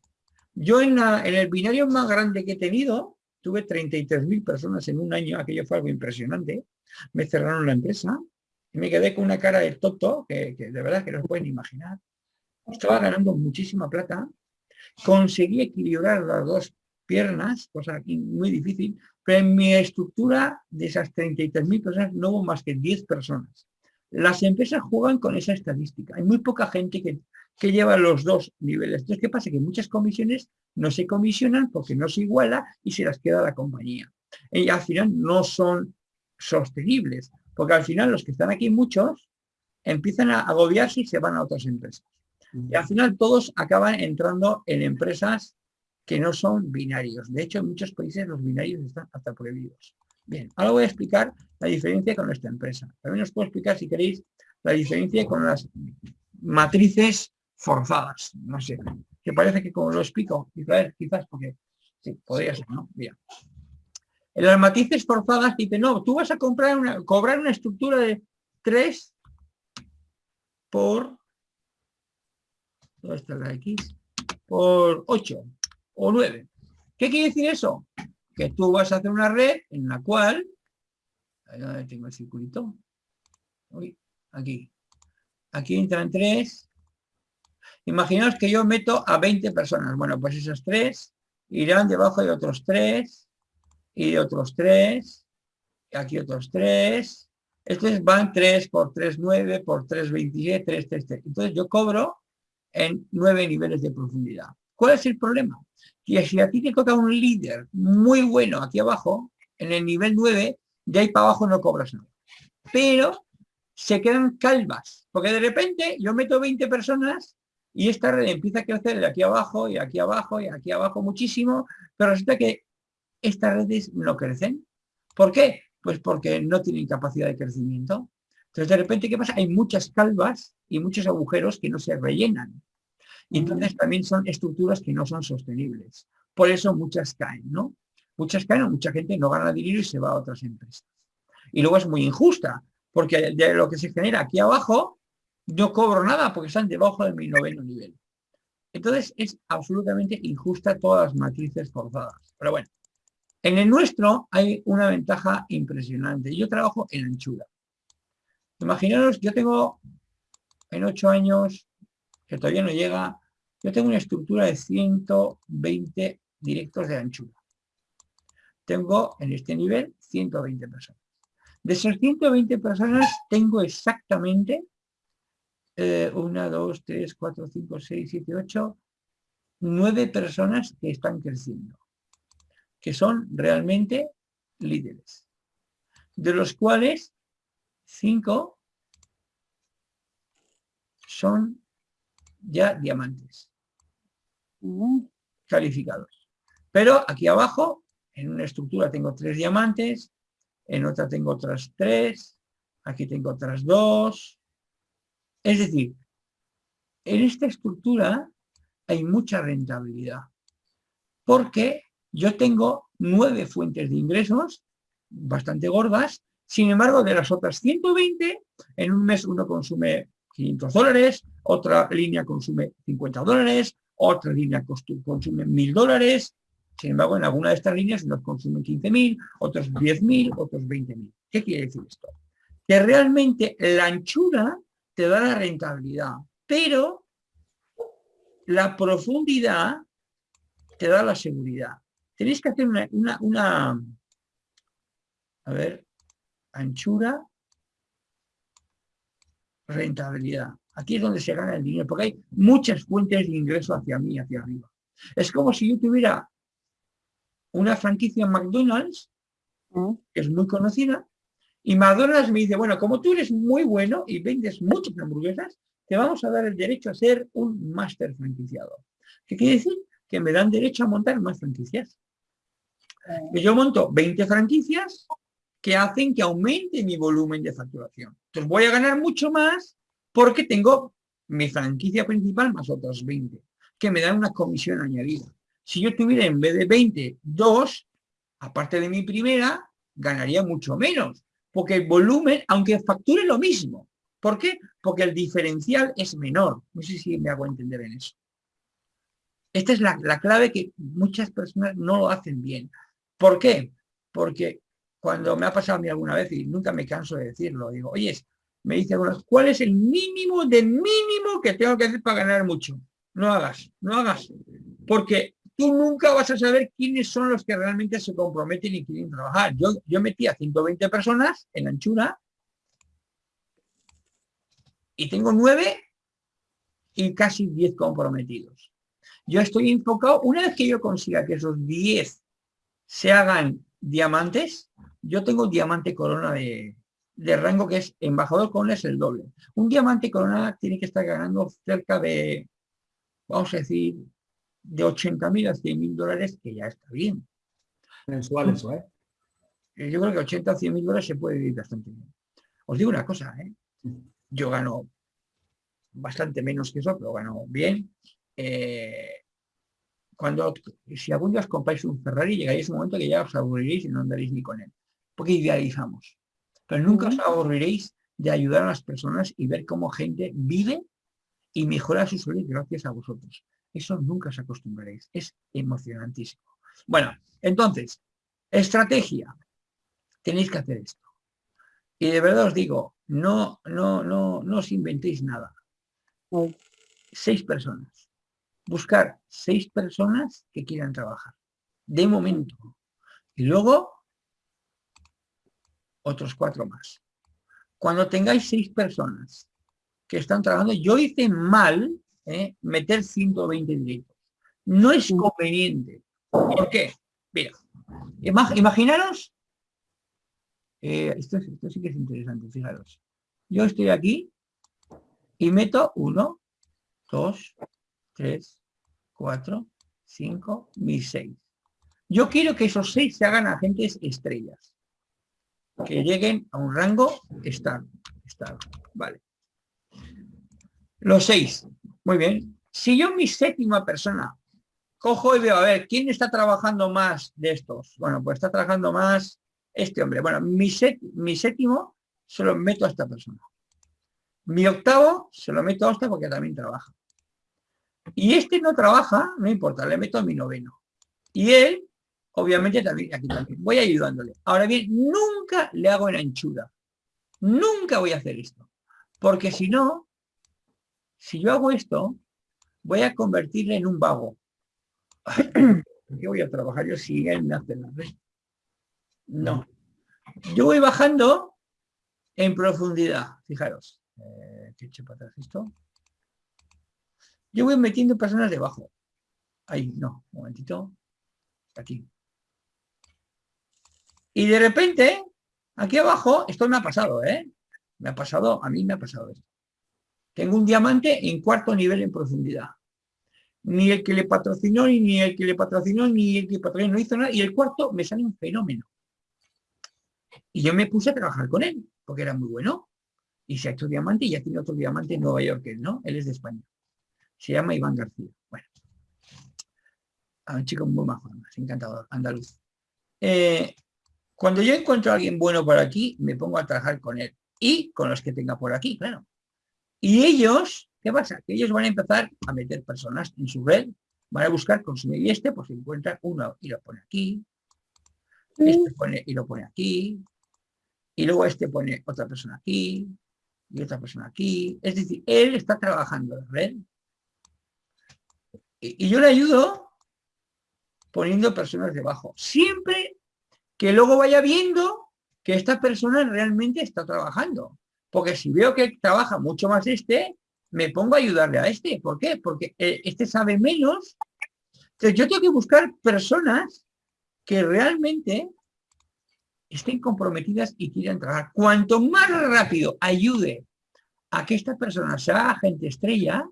Yo en, en el binario más grande que he tenido, tuve 33.000 personas en un año, aquello fue algo impresionante. Me cerraron la empresa, y me quedé con una cara de tonto, que, de verdad que no pueden imaginar. Estaba ganando muchísima plata, conseguí equilibrar las dos piernas, cosa muy difícil, pero en mi estructura de esas 33.000 personas no hubo más que 10 personas. Las empresas juegan con esa estadística. Hay muy poca gente que, que lleva los dos niveles. Entonces, ¿qué pasa? Que muchas comisiones no se comisionan porque no se iguala y se las queda la compañía. Y al final no son sostenibles. Porque al final los que están aquí, muchos, empiezan a agobiarse y se van a otras empresas. Y al final todos acaban entrando en empresas que no son binarios. De hecho, en muchos países los binarios están hasta prohibidos. Bien, ahora voy a explicar la diferencia con esta empresa. También os puedo explicar, si queréis, la diferencia con las matrices forzadas. No sé, que parece que como lo explico, quizás porque sí, podría ser, ¿no? Bien. En las matrices forzadas dice, no, tú vas a comprar una, cobrar una estructura de 3 por, Por 8 o 9. ¿Qué quiere decir eso? Que tú vas a hacer una red en la cual, tengo el circulito, aquí, aquí entran 3, imaginaos que yo meto a 20 personas, bueno, pues esas 3 irán debajo de otros 3, y otros tres, aquí otros tres, estos van 3 por 3, 9, por 3, 27, 3, 3, 3. Entonces yo cobro en 9 niveles de profundidad. ¿Cuál es el problema? Que si a ti te toca un líder muy bueno aquí abajo, en el nivel 9, de ahí para abajo no cobras nada. Pero se quedan calvas, porque de repente yo meto 20 personas y esta red empieza a crecer de aquí abajo y aquí abajo y aquí abajo muchísimo, pero resulta que estas redes no crecen. ¿Por qué? Pues porque no tienen capacidad de crecimiento. Entonces, de repente, ¿qué pasa? Hay muchas calvas y muchos agujeros que no se rellenan. Y entonces también son estructuras que no son sostenibles. Por eso muchas caen, ¿no? Muchas caen, mucha gente no gana dinero y se va a otras empresas. Y luego es muy injusta, porque de lo que se genera aquí abajo, no cobro nada porque están debajo de mi noveno nivel. Entonces es absolutamente injusta todas las matrices forzadas. Pero bueno, en el nuestro hay una ventaja impresionante. Yo trabajo en anchura. Imaginaros, yo tengo en ocho años, que todavía no llega, yo tengo una estructura de 120 directos de anchura. Tengo en este nivel 120 personas. De esas 120 personas tengo exactamente eh, una, dos, tres, cuatro, cinco, seis, siete, ocho, nueve personas que están creciendo que son realmente líderes, de los cuales cinco son ya diamantes calificados. Pero aquí abajo, en una estructura tengo tres diamantes, en otra tengo otras tres, aquí tengo otras dos. Es decir, en esta estructura hay mucha rentabilidad, porque yo tengo nueve fuentes de ingresos bastante gordas, sin embargo, de las otras 120, en un mes uno consume 500 dólares, otra línea consume 50 dólares, otra línea consume 1000 dólares, sin embargo, en alguna de estas líneas unos consumen 15.000, otros 10.000, otros 20.000. ¿Qué quiere decir esto? Que realmente la anchura te da la rentabilidad, pero la profundidad te da la seguridad. Tenéis que hacer una, a ver, anchura, rentabilidad. Aquí es donde se gana el dinero, porque hay muchas fuentes de ingreso hacia mí, hacia arriba. Es como si yo tuviera una franquicia en McDonald's, mm. que es muy conocida, y McDonald's me dice, bueno, como tú eres muy bueno y vendes muchas hamburguesas, te vamos a dar el derecho a ser un máster franquiciado. ¿Qué quiere decir? Que me dan derecho a montar más franquicias. Mm. yo monto 20 franquicias que hacen que aumente mi volumen de facturación. Entonces voy a ganar mucho más porque tengo mi franquicia principal más otros 20, que me dan una comisión añadida. Si yo tuviera en vez de 20, dos, aparte de mi primera, ganaría mucho menos, porque el volumen, aunque facture lo mismo, ¿por qué? Porque el diferencial es menor. No sé si me hago entender en eso. Esta es la, la clave que muchas personas no lo hacen bien. ¿Por qué? Porque cuando me ha pasado a mí alguna vez, y nunca me canso de decirlo, digo, oye, me dice ¿cuál es el mínimo de mínimo que tengo que hacer para ganar mucho? No hagas, no hagas, porque tú nunca vas a saber quiénes son los que realmente se comprometen y quieren trabajar. Yo, yo metí a 120 personas en anchura y tengo nueve y casi 10 comprometidos. Yo estoy enfocado, una vez que yo consiga que esos 10 se hagan diamantes, yo tengo diamante corona de, rango que es embajador corona es el doble. Un diamante corona tiene que estar ganando cerca de, vamos a decir, de 80 mil a 100 mil dólares, que ya está bien. Mensual eso, ¿eh? ¿eh? Yo creo que 80 a 100 mil dólares se puede vivir bastante bien. Os digo una cosa, ¿eh? Yo gano bastante menos que eso, pero gano bien. Eh, cuando, si algún día os compráis un Ferrari, llegaréis un momento que ya os aburriréis y no andaréis ni con él. Porque idealizamos. Pero nunca os aburriréis de ayudar a las personas y ver cómo gente vive y mejora su salud gracias a vosotros. Eso nunca os acostumbraréis. Es emocionantísimo. Bueno, entonces, estrategia. Tenéis que hacer esto. Y de verdad os digo, no, no, no, no os inventéis nada. Seis personas buscar seis personas que quieran trabajar, de momento. Y luego, otros cuatro más. Cuando tengáis seis personas que están trabajando, yo hice mal ¿eh? meter 120 directos. No es conveniente. ¿Por qué? Mira, imaginaros, eh, esto, esto sí que es interesante, fijaros. Yo estoy aquí y meto uno, dos, 3, 4, 5, mis 6. Yo quiero que esos 6 se hagan agentes estrellas. Que lleguen a un rango estado. estado. Vale. Los 6. Muy bien. Si yo mi séptima persona cojo y veo, a ver, ¿quién está trabajando más de estos? Bueno, pues está trabajando más este hombre. Bueno, mi, mi séptimo se lo meto a esta persona. Mi octavo se lo meto a esta porque también trabaja. Y este no trabaja, no importa, le meto mi noveno. Y él, obviamente, también, aquí también, voy ayudándole. Ahora bien, nunca le hago en anchura. Nunca voy a hacer esto. Porque si no, si yo hago esto, voy a convertirle en un vago. ¿Qué voy a trabajar yo si él me hace la red? No. Yo voy bajando en profundidad. Fijaros. Eh, ¿Qué hecho para atrás esto? Yo voy metiendo personas debajo. Ahí, no, un momentito. Aquí. Y de repente, aquí abajo, esto me ha pasado, ¿eh? Me ha pasado, a mí me ha pasado esto. Tengo un diamante en cuarto nivel en profundidad. Ni el que le patrocinó, ni el que le patrocinó, ni el que patrocinó no hizo nada. Y el cuarto me sale un fenómeno. Y yo me puse a trabajar con él, porque era muy bueno. Y se ha hecho diamante y ya tiene otro diamante en Nueva York, ¿no? Él es de España. Se llama Iván García. Bueno, a un chico muy majo, encantador, andaluz. Eh, cuando yo encuentro a alguien bueno por aquí, me pongo a trabajar con él. Y con los que tenga por aquí, claro. Y ellos, ¿qué pasa? Que ellos van a empezar a meter personas en su red, van a buscar consumir. Y este, pues encuentra uno y lo pone aquí. Este pone y lo pone aquí. Y luego este pone otra persona aquí. Y otra persona aquí. Es decir, él está trabajando en red y, yo le ayudo poniendo personas debajo. Siempre que luego vaya viendo que esta persona realmente está trabajando. Porque si veo que trabaja mucho más este, me pongo a ayudarle a este. ¿Por qué? Porque eh, este sabe menos. Entonces yo tengo que buscar personas que realmente estén comprometidas y quieran trabajar. Cuanto más rápido ayude a que esta persona sea agente estrella,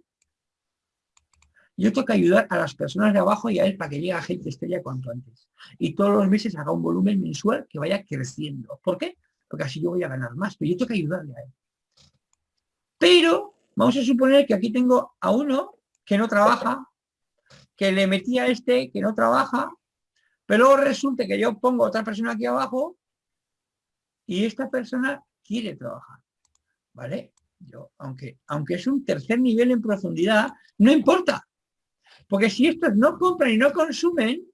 yo tengo que ayudar a las personas de abajo y a él para que llegue a gente estrella cuanto antes. Y todos los meses haga un volumen mensual que vaya creciendo. ¿Por qué? Porque así yo voy a ganar más, pero yo tengo que ayudarle a él. Pero vamos a suponer que aquí tengo a uno que no trabaja, que le metí a este que no trabaja, pero resulta que yo pongo otra persona aquí abajo y esta persona quiere trabajar. ¿Vale? Yo, aunque, aunque es un tercer nivel en profundidad, no importa. Porque si estos no compran y no consumen,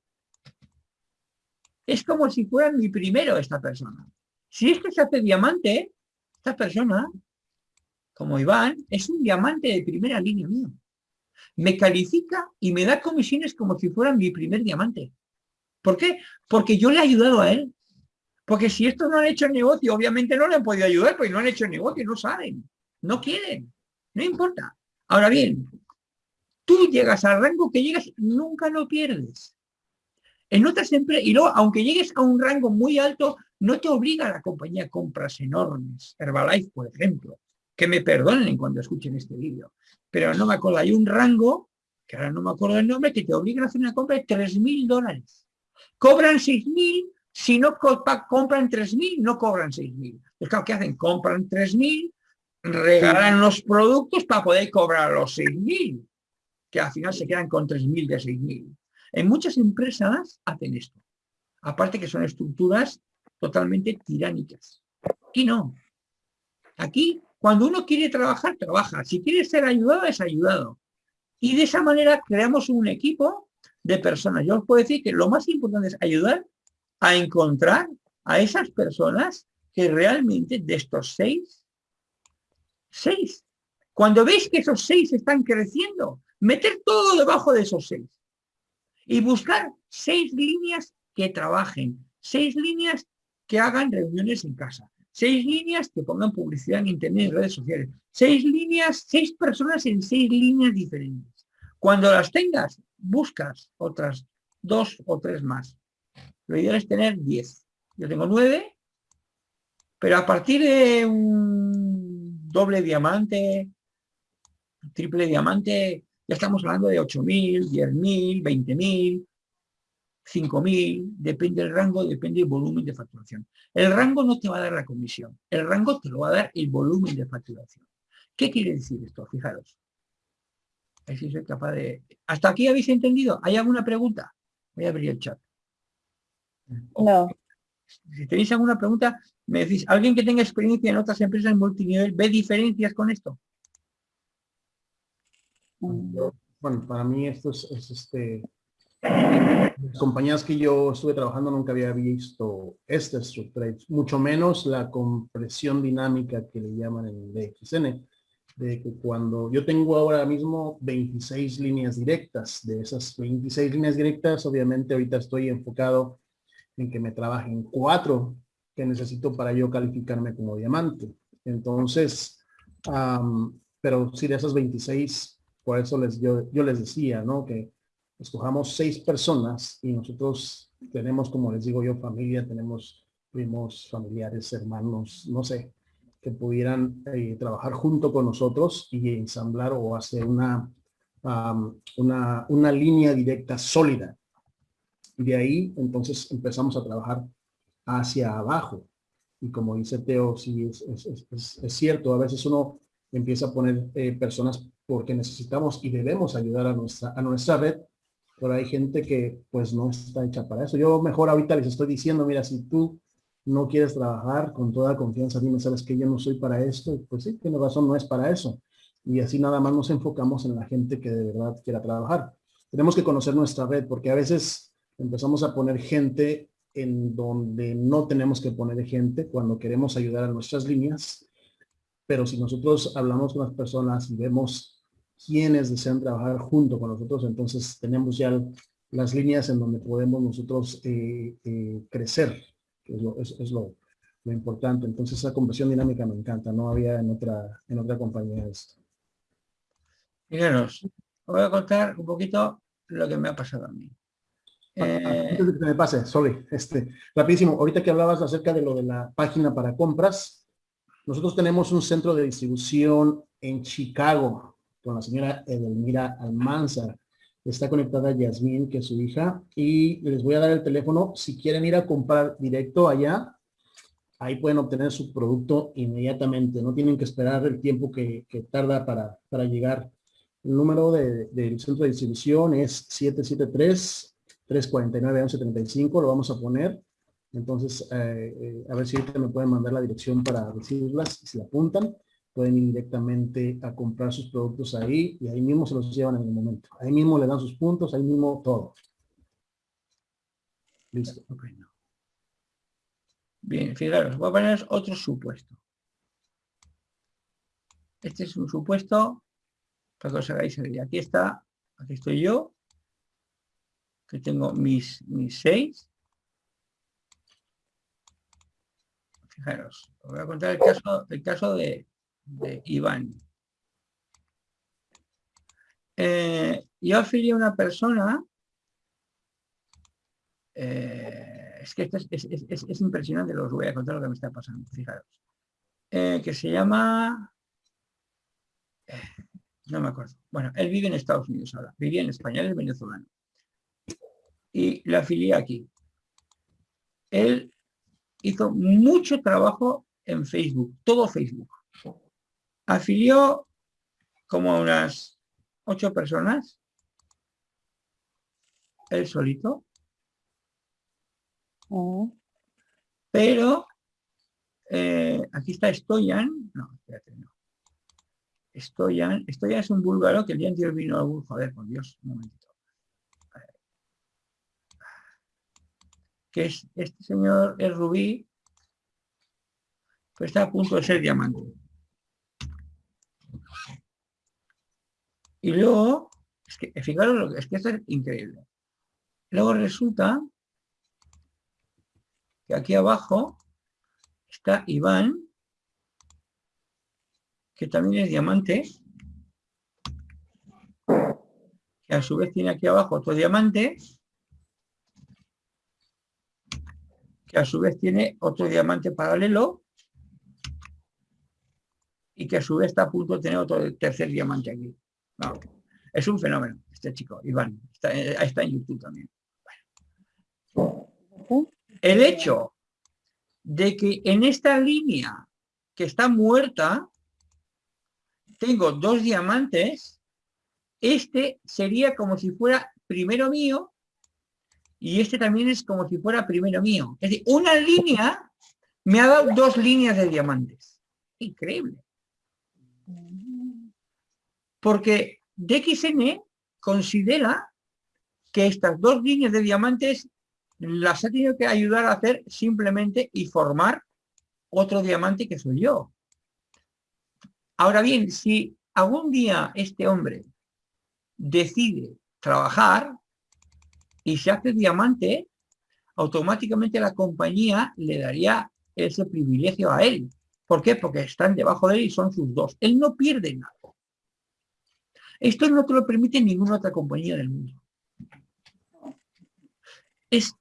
es como si fueran mi primero esta persona. Si esto se hace diamante, esta persona, como Iván, es un diamante de primera línea mío. Me califica y me da comisiones como si fueran mi primer diamante. ¿Por qué? Porque yo le he ayudado a él. Porque si estos no han hecho el negocio, obviamente no le han podido ayudar, porque no han hecho el negocio, no saben, no quieren, no importa. Ahora bien, tú llegas al rango que llegas, nunca lo pierdes. En otras empresas, y luego, aunque llegues a un rango muy alto, no te obliga a la compañía a compras enormes. Herbalife, por ejemplo, que me perdonen cuando escuchen este vídeo, pero no me acuerdo, hay un rango, que ahora no me acuerdo el nombre, que te obliga a hacer una compra de 3.000 dólares. Cobran 6.000, si no compran 3.000, no cobran 6.000. Es claro, ¿qué hacen? Compran 3.000, regalan los productos para poder cobrar los 6.000 que al final se quedan con 3.000 de 6.000. En muchas empresas hacen esto. Aparte que son estructuras totalmente tiránicas. Aquí no. Aquí, cuando uno quiere trabajar, trabaja. Si quiere ser ayudado, es ayudado. Y de esa manera creamos un equipo de personas. Yo os puedo decir que lo más importante es ayudar a encontrar a esas personas que realmente de estos seis, seis, cuando veis que esos seis están creciendo, meter todo debajo de esos seis y buscar seis líneas que trabajen, seis líneas que hagan reuniones en casa, seis líneas que pongan publicidad en internet, en redes sociales, seis líneas, seis personas en seis líneas diferentes. Cuando las tengas, buscas otras dos o tres más. Lo ideal es tener diez. Yo tengo nueve, pero a partir de un doble diamante, triple diamante, ya estamos hablando de 8.000, 10.000, 20.000, 5.000, depende del rango, depende del volumen de facturación. El rango no te va a dar la comisión, el rango te lo va a dar el volumen de facturación. ¿Qué quiere decir esto? Fijaros. si soy capaz de... ¿Hasta aquí habéis entendido? ¿Hay alguna pregunta? Voy a abrir el chat. No. Si tenéis alguna pregunta, me decís, ¿alguien que tenga experiencia en otras empresas multinivel ve diferencias con esto? Bueno, para mí esto es, este... Las compañías que yo estuve trabajando nunca había visto esta estructura, mucho menos la compresión dinámica que le llaman en DXN, de que cuando yo tengo ahora mismo 26 líneas directas, de esas 26 líneas directas, obviamente ahorita estoy enfocado en que me trabajen cuatro que necesito para yo calificarme como diamante. Entonces, pero si de esas 26 por eso les, yo, yo les decía, ¿no? Que escojamos seis personas y nosotros tenemos, como les digo yo, familia, tenemos primos, familiares, hermanos, no sé, que pudieran eh, trabajar junto con nosotros y ensamblar o hacer una, una, una línea directa sólida. De ahí, entonces, empezamos a trabajar hacia abajo. Y como dice Teo, sí, es, es, es, es cierto, a veces uno empieza a poner eh, personas porque necesitamos y debemos ayudar a nuestra, a nuestra red, pero hay gente que pues no está hecha para eso. Yo mejor ahorita les estoy diciendo, mira, si tú no quieres trabajar con toda confianza, dime, sabes que yo no soy para esto, pues sí, tiene razón, no es para eso. Y así nada más nos enfocamos en la gente que de verdad quiera trabajar. Tenemos que conocer nuestra red, porque a veces empezamos a poner gente en donde no tenemos que poner gente cuando queremos ayudar a nuestras líneas. Pero si nosotros hablamos con las personas y vemos quienes desean trabajar junto con nosotros, entonces tenemos ya las líneas en donde podemos nosotros eh, eh, crecer, que es lo, lo importante. Entonces esa conversión dinámica me encanta, no había en otra, en otra compañía esto. Fijaros, os voy a contar un poquito lo que me ha pasado a mí. Ah, Eh, Antes de que me pase, sorry, este, rapidísimo, ahorita que hablabas acerca de lo de la página para compras, nosotros tenemos un centro de distribución en Chicago con la señora Edelmira Almanzar. Está conectada Yasmín, que es su hija, y les voy a dar el teléfono. Si quieren ir a comprar directo allá, ahí pueden obtener su producto inmediatamente. No tienen que esperar el tiempo que, tarda para, para llegar. El número de- del centro de distribución es 773-349-1135. Lo vamos a poner. Entonces, eh, eh, a ver si me pueden mandar la dirección para decirlas. Si la apuntan, pueden ir directamente a comprar sus productos ahí y ahí mismo se los llevan en el momento. Ahí mismo le dan sus puntos, ahí mismo todo. Listo. ok, no. Bien, fijaros, voy a poner otro supuesto. Este es un supuesto para que os hagáis. Aquí está, aquí estoy yo, que tengo mis, mis seis. Fijaros, os voy a contar el caso, el caso de, de Iván. Eh, yo afilié a una persona, eh, es que esto es, es- es- es- es impresionante, os voy a contar lo que me está pasando, fijaros, Eh, que se llama, eh, no me acuerdo, bueno, él vive en Estados Unidos ahora, vivía en España, él es venezolano, y la afilié aquí. Él hizo mucho trabajo en Facebook, todo Facebook. Afilió como a unas ocho personas, él solito, Mm. pero eh, aquí está Stoyan, no, espérate, no. Stoyan, Stoyan es un búlgaro que el día anterior vino algún, joder, por Dios, un momentito. Que es, este señor es rubí, pero está a punto de ser diamante. Y luego, es que fijaros, lo que, es que es increíble. Luego resulta que aquí abajo está Iván, que también es diamante, que a su vez tiene aquí abajo otro diamante, que a su vez tiene otro diamante paralelo, y que a su vez está a punto de tener otro tercer diamante aquí. No, es un fenómeno este chico, Iván. Está, eh, está en YouTube también. El hecho de que en esta línea que está muerta tengo dos diamantes, este sería como si fuera primero mío y este también es como si fuera primero mío. Es decir, una línea me ha dado dos líneas de diamantes. Increíble. Porque DXN considera que estas dos líneas de diamantes las ha tenido que ayudar a hacer simplemente y formar otro diamante que soy yo. Ahora bien, si algún día este hombre decide trabajar y se hace diamante, automáticamente la compañía le daría ese privilegio a él. ¿Por qué? Porque están debajo de él y son sus dos. Él no pierde nada. Esto no te lo permite ninguna otra compañía del mundo. Es,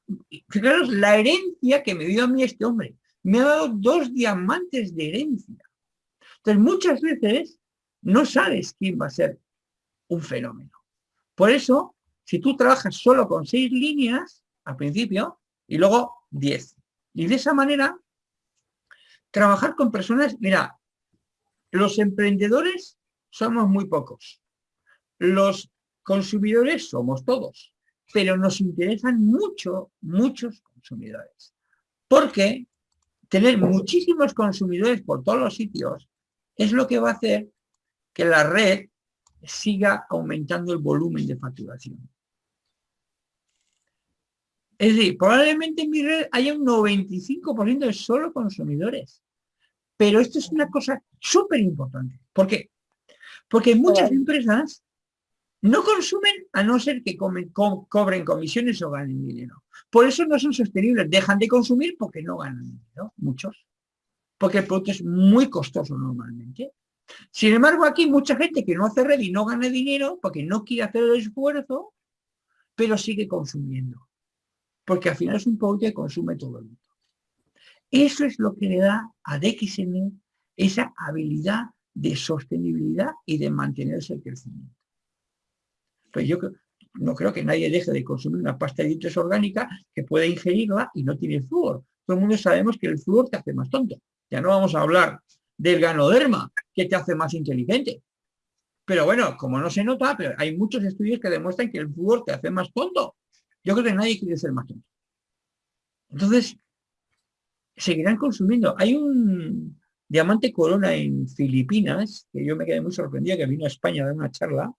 fijaros, la herencia que me dio a mí este hombre. Me ha dado dos diamantes de herencia. Entonces, muchas veces no sabes quién va a ser un fenómeno. Por eso, si tú trabajas solo con seis líneas al principio y luego diez. Y de esa manera, trabajar con personas, mira, los emprendedores somos muy pocos. Los consumidores somos todos, pero nos interesan mucho, muchos consumidores. Porque tener muchísimos consumidores por todos los sitios es lo que va a hacer que la red siga aumentando el volumen de facturación. Es decir, probablemente en mi red haya un 95% de solo consumidores. Pero esto es una cosa súper importante. ¿Por qué? Porque muchas empresas no consumen a no ser que cobren comisiones o ganen dinero. Por eso no son sostenibles. Dejan de consumir porque no ganan dinero. Muchos. porque el producto es muy costoso normalmente. Sin embargo, aquí mucha gente que no hace red y no gana dinero porque no quiere hacer el esfuerzo, pero sigue consumiendo. Porque al final es un producto que consume todo el mundo. Eso es lo que le da a DXN esa habilidad de sostenibilidad y de mantenerse el crecimiento. Pues yo no creo que nadie deje de consumir una pasta de dientes orgánica que pueda ingerirla y no tiene flúor. Todo el mundo sabemos que el flúor te hace más tonto. Ya no vamos a hablar del ganoderma, que te hace más inteligente. Pero bueno, como no se nota, pero hay muchos estudios que demuestran que el flúor te hace más tonto. Yo creo que nadie quiere ser más tonto. Entonces, seguirán consumiendo. Hay un diamante corona en Filipinas, que yo me quedé muy sorprendido, que vino a España a dar una charla,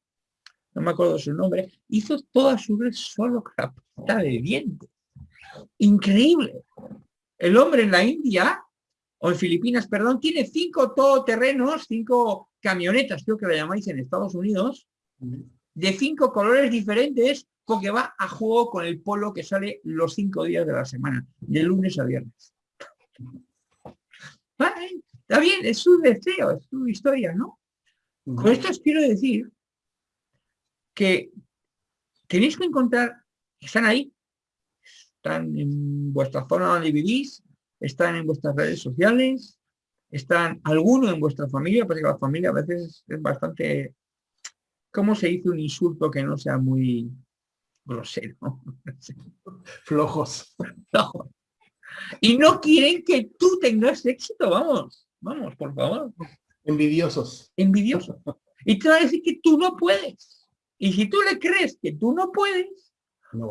no me acuerdo su nombre, hizo toda su red solo capta de dientes. Increíble. El hombre en la India o en Filipinas, perdón, tiene cinco todoterrenos, cinco camionetas, creo que la llamáis en Estados Unidos, de cinco colores diferentes, porque va a juego con el polo que sale los cinco días de la semana, de lunes a viernes. Está bien, es su deseo, es su historia, ¿no? Con esto os quiero decir que tenéis que encontrar, están ahí, están en vuestra zona donde vivís, están en vuestras redes sociales, están algunos en vuestra familia, porque la familia a veces es bastante, ¿cómo se dice un insulto que no sea muy grosero? Flojos. Y no quieren que tú tengas éxito, vamos, vamos, por favor. Envidiosos. Envidiosos. Y te va a decir que tú no puedes. Y si tú le crees que tú no puedes,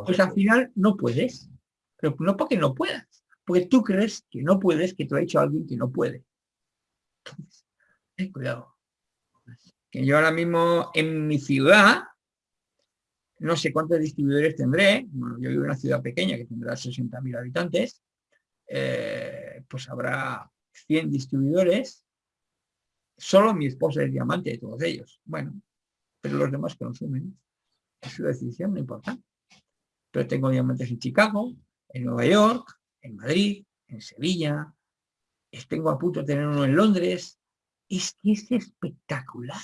pues al final no puedes. Pero no porque no puedas, porque tú crees que no puedes, que te ha dicho alguien que no puede. Entonces, ten cuidado. Que yo ahora mismo en mi ciudad, no sé cuántos distribuidores tendré, bueno, yo vivo en una ciudad pequeña que tendrá 60.000 habitantes, eh, pues habrá 100 distribuidores, solo mi esposa es diamante de todos ellos. Bueno, pero los demás consumen. Es su decisión, no importa. Pero tengo diamantes en Chicago, en Nueva York, en Madrid, en Sevilla, tengo a punto de tener uno en Londres. Es que es espectacular.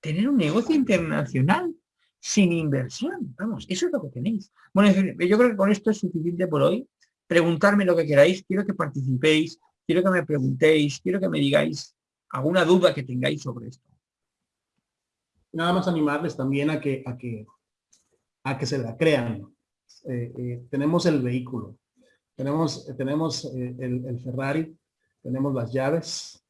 Tener un negocio internacional sin inversión. Vamos, eso es lo que tenéis. Bueno, yo creo que con esto es suficiente por hoy. Preguntarme lo que queráis, quiero que participéis, quiero que me preguntéis, quiero que me digáis alguna duda que tengáis sobre esto. Nada más animarles también a que, a que, a que se la crean. Eh, eh, tenemos el vehículo, tenemos, tenemos eh, el, Ferrari, tenemos las llaves,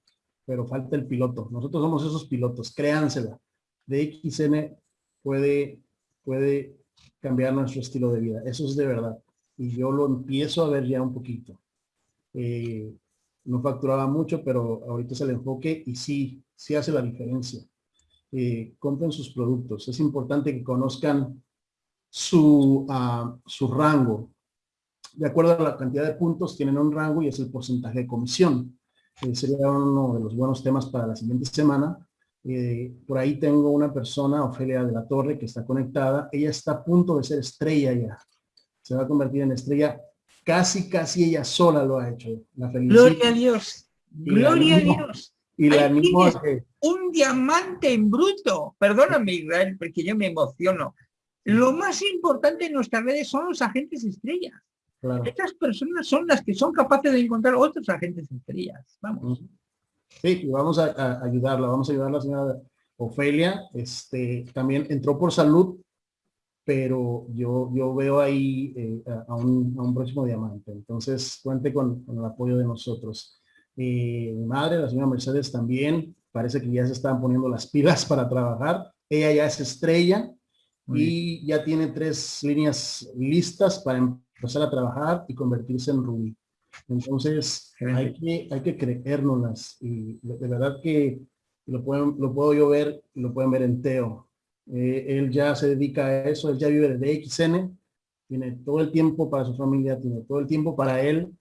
pero falta el piloto. Nosotros somos esos pilotos, créansela. DXN puede, puede cambiar nuestro estilo de vida. Eso es de verdad. Y yo lo empiezo a ver ya un poquito. No facturaba mucho, pero ahorita es el enfoque y sí, sí hace la diferencia. Eh, compren sus productos. Es importante que conozcan su, uh, su rango, de acuerdo a la cantidad de puntos, tienen un rango y es el porcentaje de comisión. Eh, sería uno de los buenos temas para la siguiente semana. Eh, por ahí tengo una persona, Ofelia de la Torre, que está conectada. Ella está a punto de ser estrella ya. Se va a convertir en estrella. Casi, casi ella sola lo ha hecho. La Gloria a Dios. Gloria a Dios. Y la animo a que... Un diamante en bruto. Perdóname, Israel, porque yo me emociono. Lo más importante en nuestras redes son los agentes estrellas. Estas personas son las que son capaces de encontrar otros agentes estrellas. Vamos. Sí, vamos a, ayudarla, vamos a ayudar a la señora Ofelia. Este, también entró por salud, pero yo, yo veo ahí eh, a, un, próximo diamante. Entonces, cuente con, el apoyo de nosotros. Eh, mi madre, la señora Mercedes también, parece que ya se están poniendo las pilas para trabajar. Ella ya es estrella y ya tiene tres líneas listas para empezar a trabajar y convertirse en Rubí. Entonces, hay que, hay que creérnoslas y de verdad que lo, pueden, lo puedo yo ver lo pueden ver en Teo. Eh, él ya se dedica a eso, él ya vive desde XN, tiene todo el tiempo para su familia, tiene todo el tiempo para él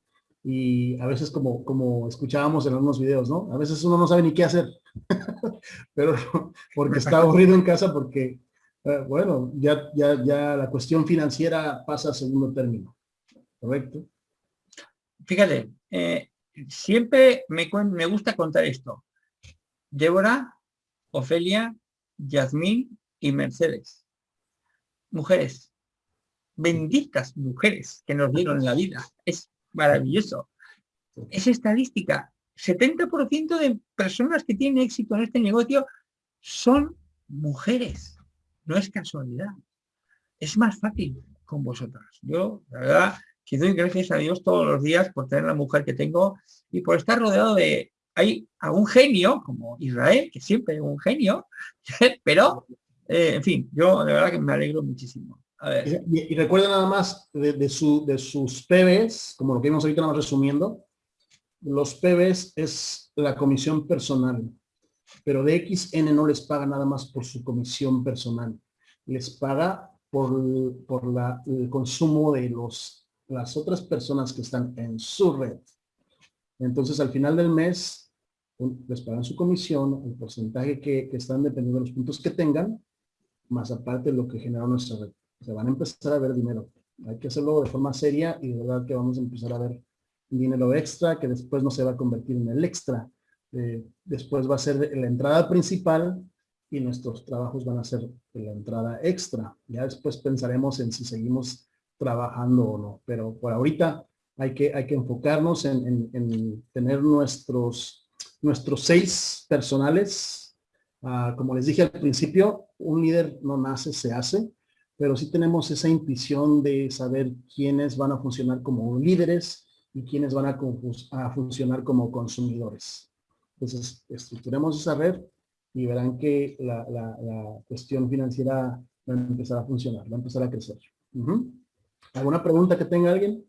y a veces como, como escuchábamos en algunos videos, ¿no? A veces uno no sabe ni qué hacer, pero porque está aburrido en casa porque eh, bueno, ya, ya, ya la cuestión financiera pasa a segundo término, ¿correcto? Fíjate, eh, siempre me, me gusta contar esto. Débora, Ofelia, Yasmín y Mercedes. Mujeres, benditas mujeres que nos dieron la vida. Es maravilloso. Es estadística. 70% de personas que tienen éxito en este negocio son mujeres. No es casualidad. Es más fácil con vosotras. Yo, la verdad, que doy gracias a Dios todos los días por tener la mujer que tengo y por estar rodeado de... Hay un genio, como Israel, que siempre es un genio, pero, eh, en fin, yo de verdad que me alegro muchísimo. Y, recuerden nada más de, su, de sus PBs, como lo que vimos ahorita nada más resumiendo, los PBs es la comisión personal, pero de XN no les paga nada más por su comisión personal, les paga por, por la, el consumo de los, las otras personas que están en su red. Entonces al final del mes les pagan su comisión, el porcentaje que, que están dependiendo de los puntos que tengan, más aparte lo que genera nuestra red se van a empezar a ver dinero. Hay que hacerlo de forma seria y de verdad que vamos a empezar a ver dinero extra que después no se va a convertir en el extra. Eh, después va a ser la entrada principal y nuestros trabajos van a ser la entrada extra. Ya después pensaremos en si seguimos trabajando o no. Pero por ahorita hay que, hay que enfocarnos en, tener nuestros, nuestros seis personales. Ah, como les dije al principio, un líder no nace, se hace pero sí tenemos esa intuición de saber quiénes van a funcionar como líderes y quiénes van a, funcionar como consumidores. Entonces, estructuremos esa red y verán que la, cuestión financiera va a empezar a funcionar, va a empezar a crecer. ¿Alguna pregunta que tenga alguien?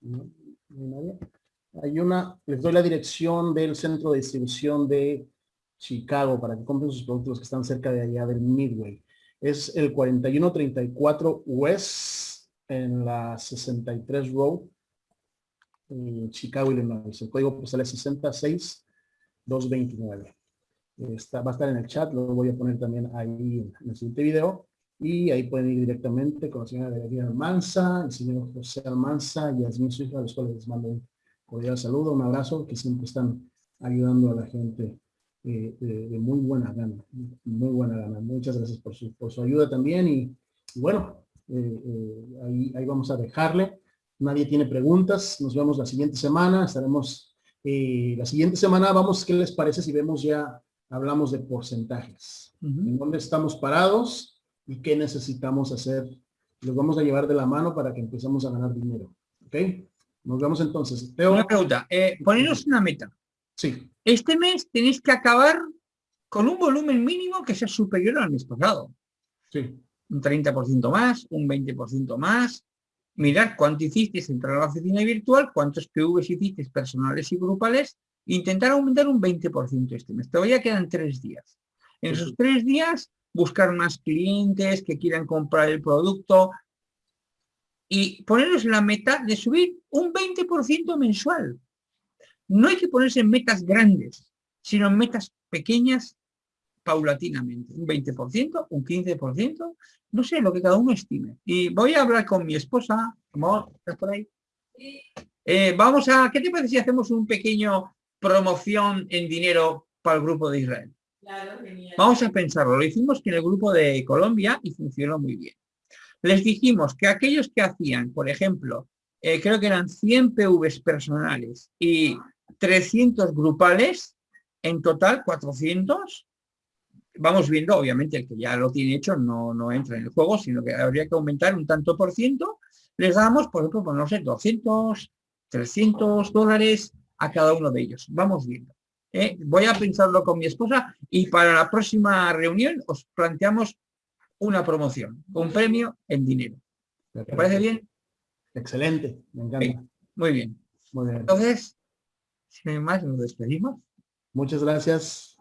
¿No? ¿Nadie? Hay una, les doy la dirección del centro de distribución de Chicago para que compren sus productos que están cerca de allá del Midway. Es el 4134 West en la 63 Road en Chicago, Illinois. El código postal es 66229. Está, va a estar en el chat, lo voy a poner también ahí en el siguiente video. Y ahí pueden ir directamente con la señora de Almanza, el señor José Almanza y Yasmin, su a los cuales les mando un cordial saludo, un abrazo, que siempre están ayudando a la gente eh, de, muy buena gana, muy buena gana. Muchas gracias por su, por su ayuda también y, bueno, eh, eh, ahí, ahí vamos a dejarle. Nadie tiene preguntas, nos vemos la siguiente semana, estaremos, la siguiente semana vamos, ¿qué les parece si vemos ya, hablamos de porcentajes? ¿En dónde estamos parados y qué necesitamos hacer? Los vamos a llevar de la mano para que empecemos a ganar dinero, ¿ok? Nos vemos entonces. Una pregunta, eh, poneros una meta. Sí. Este mes tenéis que acabar con un volumen mínimo que sea superior al mes pasado. Sí. Un 30% más, un 20% más. Mirar cuánto hicisteis entrar a la oficina virtual, cuántos PVs hicisteis personales y grupales, intentar aumentar un 20% este mes. Todavía quedan tres días. En esos tres días, buscar más clientes que quieran comprar el producto, y ponernos la meta de subir un 20% mensual. No hay que ponerse metas grandes, sino metas pequeñas paulatinamente. Un 20%, un 15%, no sé, lo que cada uno estime. Y voy a hablar con mi esposa, amor, ¿estás por ahí? Eh, vamos a, ¿qué te parece si hacemos un pequeño promoción en dinero para el grupo de Israel? Vamos a pensarlo. Lo hicimos en el grupo de Colombia y funcionó muy bien les dijimos que aquellos que hacían, por ejemplo, eh, creo que eran 100 PVs personales y 300 grupales, en total 400, vamos viendo, obviamente el que ya lo tiene hecho no, no entra en el juego, sino que habría que aumentar un tanto por ciento, les damos, por ejemplo, pues no sé, 200, 300 dólares a cada uno de ellos. Vamos viendo. ¿eh? Voy a pensarlo con mi esposa y para la próxima reunión os planteamos una promoción, un premio en dinero. ¿Te parece bien? Excelente, me encanta. muy bien. Muy bien. Entonces, sin más, nos despedimos. Muchas gracias.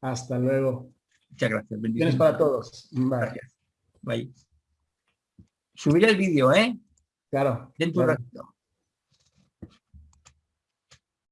Hasta luego. Muchas gracias. Bendiciones para todos. Gracias. Bye. Subiré el vídeo, ¿eh? Claro. Dentro claro. ratito.